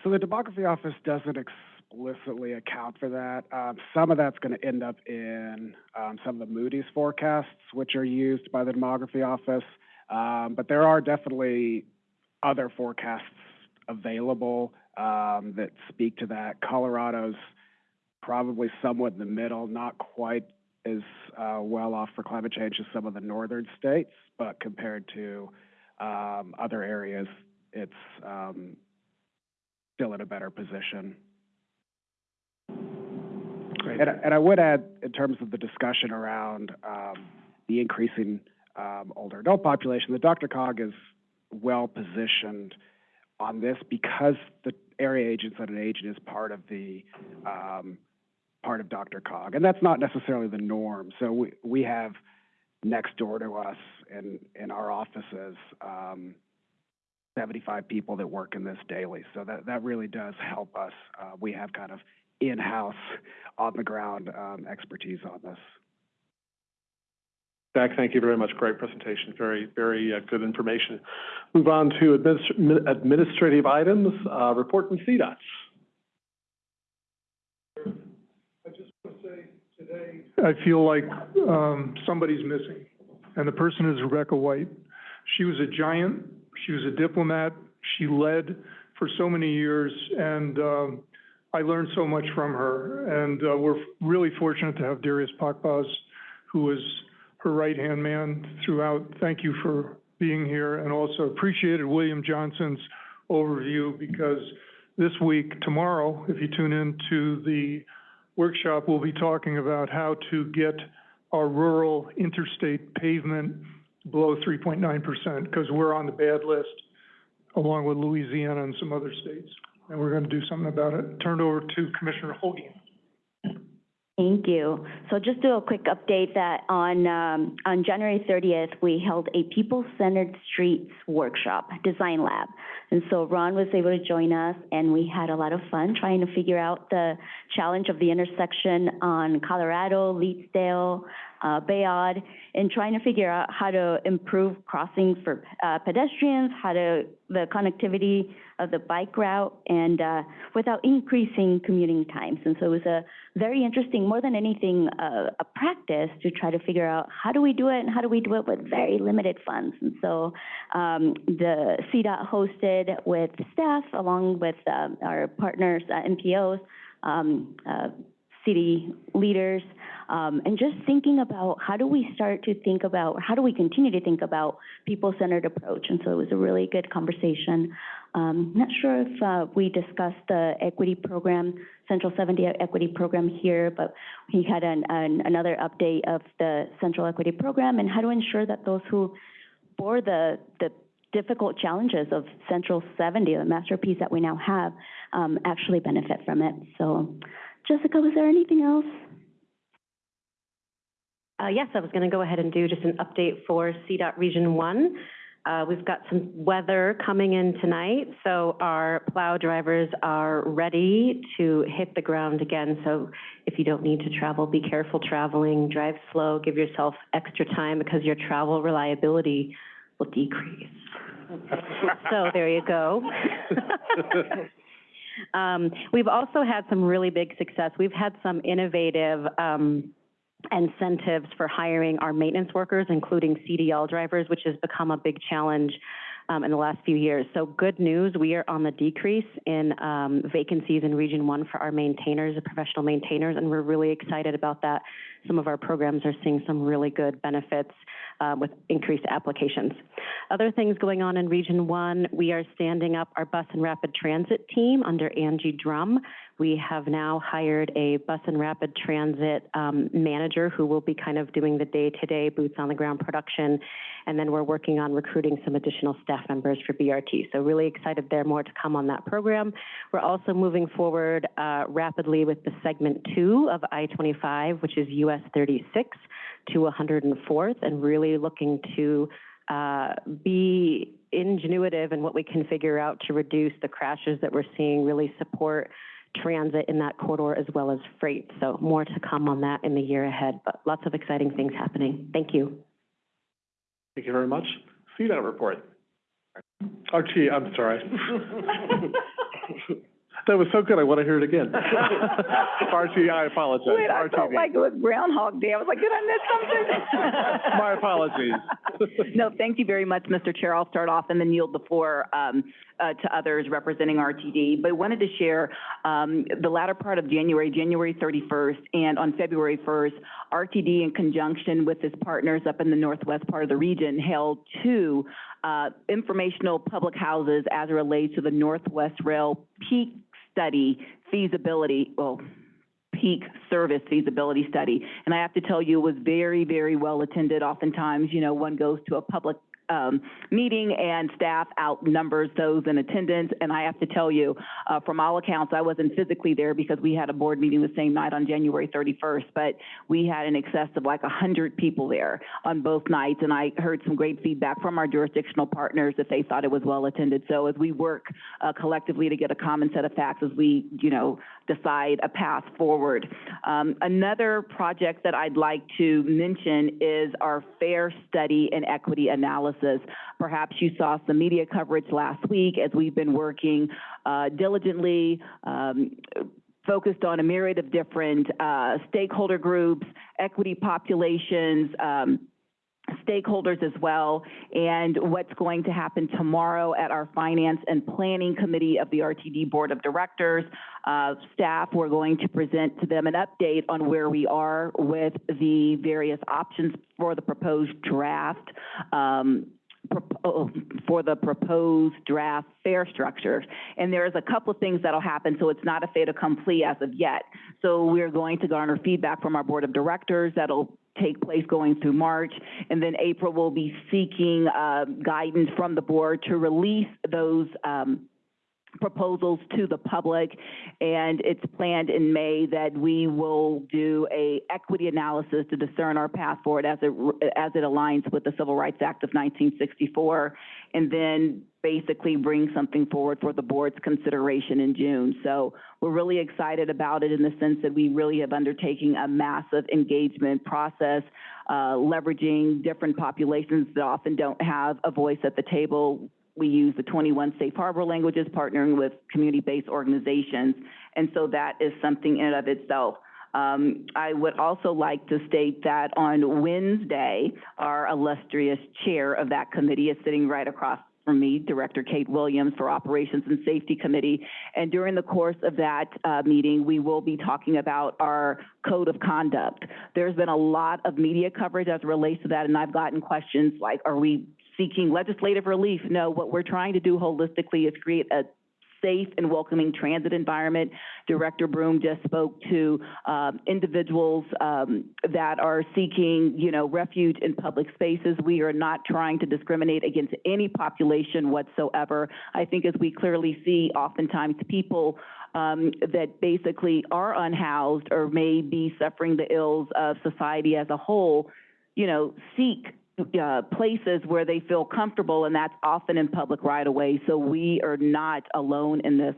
So the demography office doesn't explicitly account for that. Um, some of that's going to end up in um, some of the Moody's forecasts, which are used by the demography office. Um, but there are definitely other forecasts available um, that speak to that. Colorado's probably somewhat in the middle, not quite as uh, well off for climate change as some of the northern states, but compared to um, other areas, it's um, still in a better position. Great. And, I- and I would add, in terms of the discussion around um, the increasing um, older adult population, the DRCOG is well positioned on this because the area agency on aging is part of the um, part of DRCOG, and that's not necessarily the norm. So we we have next door to us in in our offices. Um, 75 people that work in this daily. So that, that really does help us. Uh, we have kind of in-house, on-the-ground um, expertise on this. Jack, thank you very much. Great presentation. Very, very uh, good information. Move on to administ- administrative items, uh, report from CDOT. I feel like, um, somebody's missing, and the person is Rebecca White. She was a giant, she was a diplomat, she led for so many years, and, um, I learned so much from her. And, uh, we're really fortunate to have Darius Pakbaz, who was her right-hand man throughout. Thank you for being here, and also appreciated William Johnson's overview, because this week, tomorrow, if you tune in to the workshop, we'll be talking about how to get our rural interstate pavement below three point nine percent, because we're on the bad list, along with Louisiana and some other states. And we're gonna do something about it. Turn it over to Commissioner Hogan. Thank you. So just do a quick update that on, um, on January thirtieth, we held a people-centered streets workshop, design lab. And so Ron was able to join us, and we had a lot of fun trying to figure out the challenge of the intersection on Colorado, Leetsdale, uh, Bayard, and trying to figure out how to improve crossings for, uh, pedestrians, how to, the connectivity of the bike route, and, uh, without increasing commuting times. And so it was a very interesting, more than anything, uh, a practice to try to figure out how do we do it and how do we do it with very limited funds. And so um, the CDOT hosted with staff along with um, our partners, uh, um, uh, city leaders, um, and just thinking about how do we start to think about, how do we continue to think about people-centered approach? And so it was a really good conversation. Um, not sure if uh, we discussed the equity program, Central 70 equity program here, but we had an, an, another update of the Central Equity Program and how to ensure that those who bore the, the difficult challenges of Central 70, the masterpiece that we now have, um, actually benefit from it. So, Jessica, was there anything else? Uh, yes, I was going to go ahead and do just an update for CDOT Region One. Uh, we've got some weather coming in tonight, so our plow drivers are ready to hit the ground again. So if you don't need to travel, be careful traveling, drive slow, give yourself extra time because your travel reliability will decrease. So there you go. *laughs* Um, we've also had some really big success. We've had some innovative, um, incentives for hiring our maintenance workers, including CDL drivers, which has become a big challenge um, in the last few years. So good news, we are on the decrease in um, vacancies in Region 1 for our maintainers, the professional maintainers, and we're really excited about that. some of our programs are seeing some really good benefits uh, with increased applications. Other things going on in Region One, we are standing up our bus and rapid transit team under Angie Drum. We have now hired a bus and rapid transit um, manager who will be kind of doing the day-to-day boots on the ground production. And then we're working on recruiting some additional staff members for BRT. So really excited there, more to come on that program. We're also moving forward uh, rapidly with the segment two of I-25, which is US 36 to 104th, and really looking to uh, be ingenuitive in what we can figure out to reduce the crashes that we're seeing, really support transit in that corridor as well as freight. So more to come on that in the year ahead, but lots of exciting things happening. Thank you. Thank you very much. CDOT report. Oh, gee, I'm sorry. *laughs* That was so good, I want to hear it again. *laughs* RT, I apologize. Wait, I felt RTD. like it was Groundhog Day. I was like, did I miss something? *laughs* My apologies. *laughs* No, thank you very much, Mr. Chair. I'll start off and then yield the floor um, uh, to others representing RTD. But I wanted to share um, the latter part of January, January 31st, and on February 1st, RTD, in conjunction with its partners up in the northwest part of the region, held two uh, informational public houses as it relates to the Northwest Rail peak study feasibility, well, peak service feasibility study. And I have to tell you, it was very, very well attended. Oftentimes, you know, one goes to a public um, meeting and staff outnumbers those in attendance. And I have to tell you, uh, from all accounts, I wasn't physically there because we had a board meeting the same night on January 31st, but we had an excess of like 100 people there on both nights. And I heard some great feedback from our jurisdictional partners that they thought it was well attended. So as we work uh, collectively to get a common set of facts as we, you know, decide a path forward. Um, another project that I'd like to mention is our fare study and equity analysis. Perhaps you saw some media coverage last week as we've been working uh, diligently, um, focused on a myriad of different uh, stakeholder groups, equity populations, um, stakeholders as well, and what's going to happen tomorrow at our Finance and Planning Committee of the RTD Board of Directors. Uh, staff, we're going to present to them an update on where we are with the various options for the proposed draft. Um, for the proposed draft fare structure. And there's a couple of things that'll happen, so it's not a fait accompli as of yet. So we're going to garner feedback from our board of directors that'll take place going through March. And then April will be seeking, uh, guidance from the board to release those, um, proposals to the public, and it's planned in May that we will do a equity analysis to discern our path forward as it, as it aligns with the Civil Rights Act of 1964, and then basically bring something forward for the board's consideration in June. So we're really excited about it in the sense that we really have undertaken a massive engagement process, uh, leveraging different populations that often don't have a voice at the table we use the 21 safe harbor languages, partnering with community-based organizations, and so that is something in and of itself. Um, I would also like to state that on Wednesday, our illustrious chair of that committee is sitting right across from me, Director Kate Williams for Operations and Safety Committee. And during the course of that uh, meeting, we will be talking about our code of conduct. There's been a lot of media coverage as relates to that, and I've gotten questions like, are we seeking legislative relief? No, what we're trying to do holistically is create a safe and welcoming transit environment. Director Broom just spoke to um, individuals um, that are seeking, you know, refuge in public spaces. We are not trying to discriminate against any population whatsoever. I think as we clearly see, oftentimes people um, that basically are unhoused or may be suffering the ills of society as a whole, you know, seek uh, places where they feel comfortable, and that's often in public right of way. So we are not alone in this.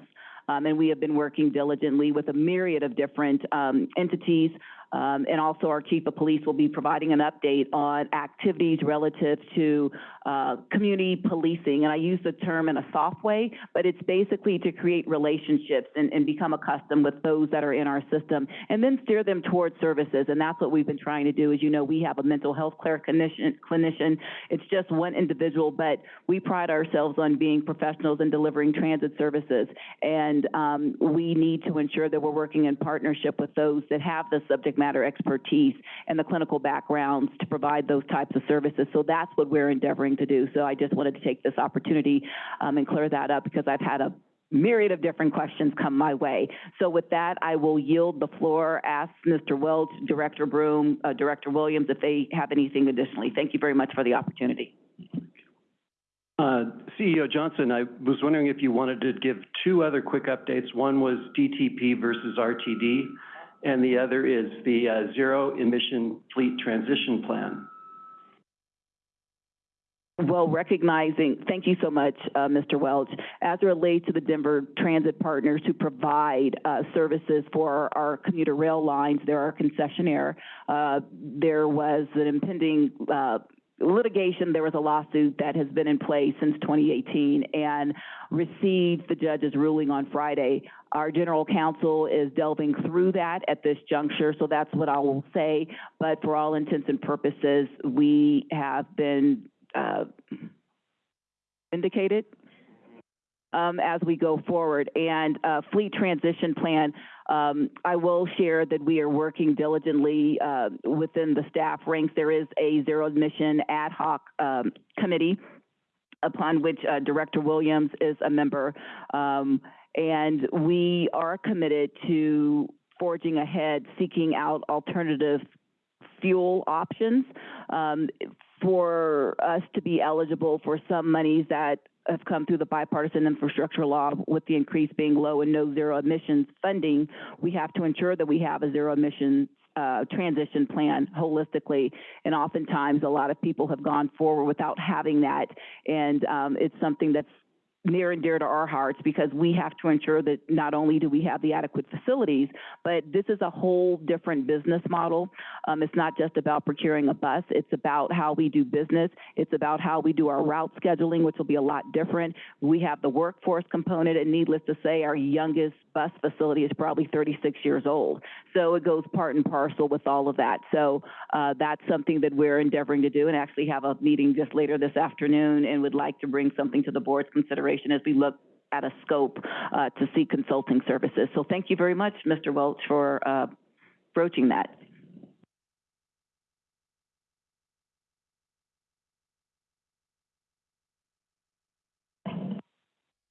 Um, and we have been working diligently with a myriad of different um, entities. Um, and also our chief of police will be providing an update on activities relative to uh, community policing. And I use the term in a soft way, but it's basically to create relationships and, and become accustomed with those that are in our system and then steer them towards services. And that's what we've been trying to do. As you know, we have a mental health care clinician. clinician. It's just one individual, but we pride ourselves on being professionals and delivering transit services. And um, we need to ensure that we're working in partnership with those that have the subject matter expertise and the clinical backgrounds to provide those types of services. So that's what we're endeavoring to do. So I just wanted to take this opportunity um, and clear that up because I've had a myriad of different questions come my way. So with that, I will yield the floor, ask Mr. Welch, Director Broom, uh, Director Williams, if they have anything additionally. Thank you very much for the opportunity. Uh, CEO Johnson, I was wondering if you wanted to give two other quick updates. One was DTP versus RTD, and the other is the uh, zero emission fleet transition plan. Well, recognizing, thank you so much, uh, Mr. Welch. As it relates to the Denver Transit Partners who provide uh, services for our commuter rail lines, they're our concessionaire. Uh, there was an impending uh, litigation, there was a lawsuit that has been in place since 2018 and received the judge's ruling on Friday. Our general counsel is delving through that at this juncture, so that's what I will say. But for all intents and purposes, we have been uh, indicated um, as we go forward. And uh, fleet transition plan, um, I will share that we are working diligently uh, within the staff ranks. There is a zero emission ad hoc um, committee upon which uh, Director Williams is a member. And we are committed to forging ahead, seeking out alternative fuel options um, for us to be eligible for some monies that have come through the bipartisan infrastructure law with the increase being low and no zero emissions funding, we have to ensure that we have a zero emission uh, transition plan holistically. And oftentimes, a lot of people have gone forward without having that. And um, it's something that's near and dear to our hearts because we have to ensure that not only do we have the adequate facilities, but this is a whole different business model. Um, it's not just about procuring a bus. It's about how we do business. It's about how we do our route scheduling, which will be a lot different. We have the workforce component, and needless to say, our youngest bus facility is probably 36 years old. So it goes part and parcel with all of that. So uh, that's something that we're endeavoring to do and actually have a meeting just later this afternoon and would like to bring something to the board's consideration as we look at a scope uh, to see consulting services. So thank you very much, Mr. Welch, for uh, broaching that.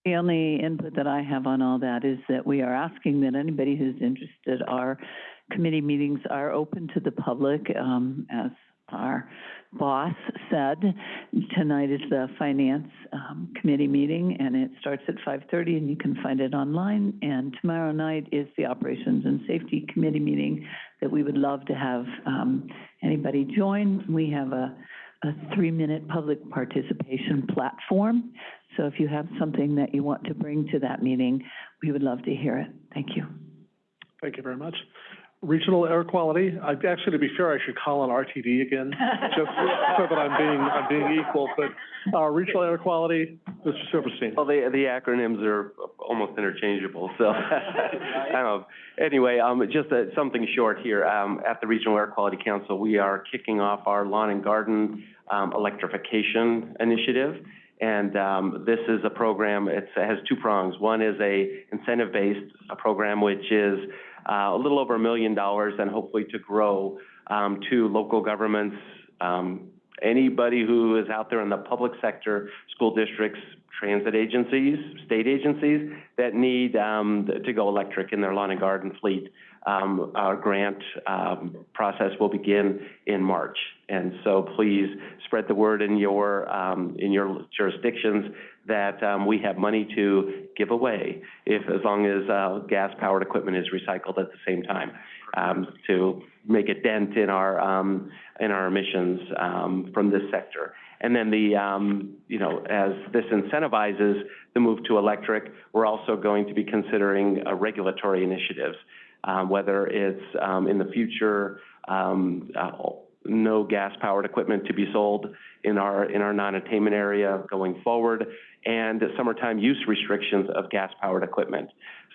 The only input that I have on all that is that we are asking that anybody who's interested, our committee meetings are open to the public. Um, as our boss said, tonight is the finance, um, committee meeting and it starts at five thirty and you can find it online. And tomorrow night is the operations and safety committee meeting that we would love to have, um, anybody join. We have a, a three-minute public participation platform. So if you have something that you want to bring to that meeting, we would love to hear it. Thank you. Thank you very much. Regional air quality, I, actually, to be fair, I should call on RTD again, *laughs* just so that I'm being, I'm being equal, but, uh, regional air quality, Mr. Silverstein. Well, the, the acronyms are almost interchangeable, so, *laughs* anyway, um, just uh, something short here. Um, at the Regional Air Quality Council, we are kicking off our lawn and garden, um, electrification initiative. And, um, this is a program, it's, it has two prongs. One is a incentive-based, a program which is, a little over a million dollars and hopefully to grow, um, to local governments, um, anybody who is out there in the public sector, school districts, transit agencies, state agencies that need, um, to go electric in their lawn and garden fleet. Um, our grant, um, process will begin in March. And so please spread the word in your, um, in your jurisdictions that, um, we have money to give away if, as long as, uh, gas-powered equipment is recycled at the same time, um, to make a dent in our, um, in our emissions, from this sector. And then the, um, you know, as this incentivizes the move to electric, we're also going to be considering, uh, regulatory initiatives um, whether it's um, in the future, um, uh, no gas-powered equipment to be sold in our in our non-attainment area going forward, and summertime use restrictions of gas-powered equipment.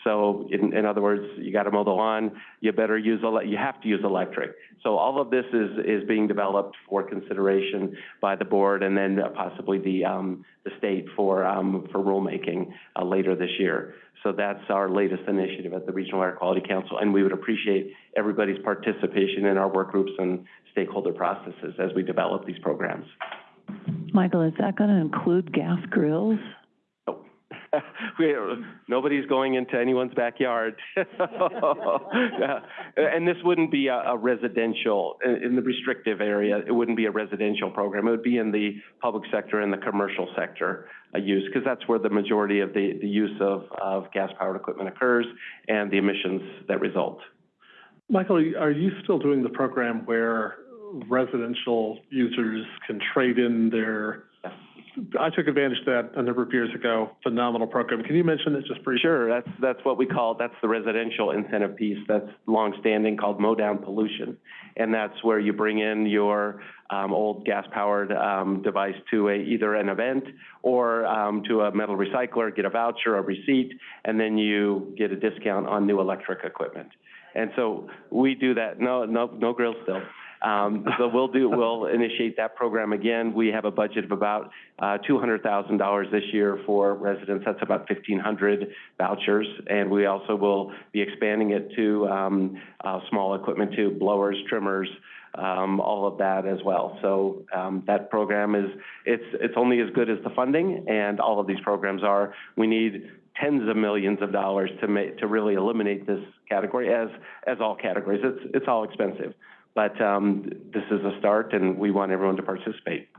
So in, in other words, you gotta mow the lawn, you better use, you have to use electric. So all of this is, is being developed for consideration by the board and then possibly the, um, the state for, um, for rulemaking, uh, later this year. So that's our latest initiative at the Regional Air Quality Council, and we would appreciate everybody's participation in our work groups and stakeholder processes as we develop these programs. Michael, is that gonna include gas grills? *laughs* We, nobody's going into anyone's backyard. *laughs* Yeah. And this wouldn't be a, a residential, in, in the restrictive area, it wouldn't be a residential program. It would be in the public sector and the commercial sector, uh, use, because that's where the majority of the, the use of, of gas-powered equipment occurs and the emissions that result. Michael, are you still doing the program where residential users can trade in their? I took advantage of that a number of years ago, phenomenal program. Can you mention it just briefly? Sure, that's, that's what we call, that's the residential incentive piece that's longstanding called mow down pollution. And that's where you bring in your, um, old gas-powered, um, device to a, either an event or, um, to a metal recycler, get a voucher, a receipt, and then you get a discount on new electric equipment. And so we do that, no, no, no grill still. Um, so we'll do, we'll initiate that program again. We have a budget of about, uh, two hundred thousand dollars this year for residents. That's about fifteen hundred vouchers. And we also will be expanding it to, um, uh, small equipment too, blowers, trimmers, um, all of that as well. So, um, that program is, it's, it's only as good as the funding, and all of these programs are. We need tens of millions of dollars to ma, to really eliminate this category, as, as all categories. It's, it's all expensive. But, um, this is a start, and we want everyone to participate.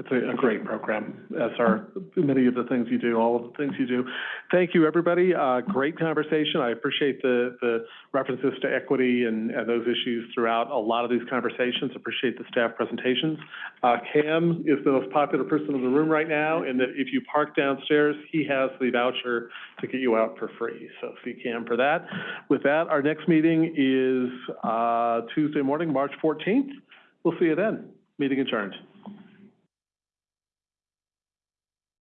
It's a, a great program, as are many of the things you do, all of the things you do. Thank you, everybody. Uh, great conversation. I appreciate the, the references to equity and, and those issues throughout a lot of these conversations. Appreciate the staff presentations. Uh, Cam is the most popular person in the room right now, and that if you park downstairs, he has the voucher to get you out for free. So see Cam for that. With that, our next meeting is, uh, Tuesday morning, March fourteenth. We'll see you then. Meeting adjourned.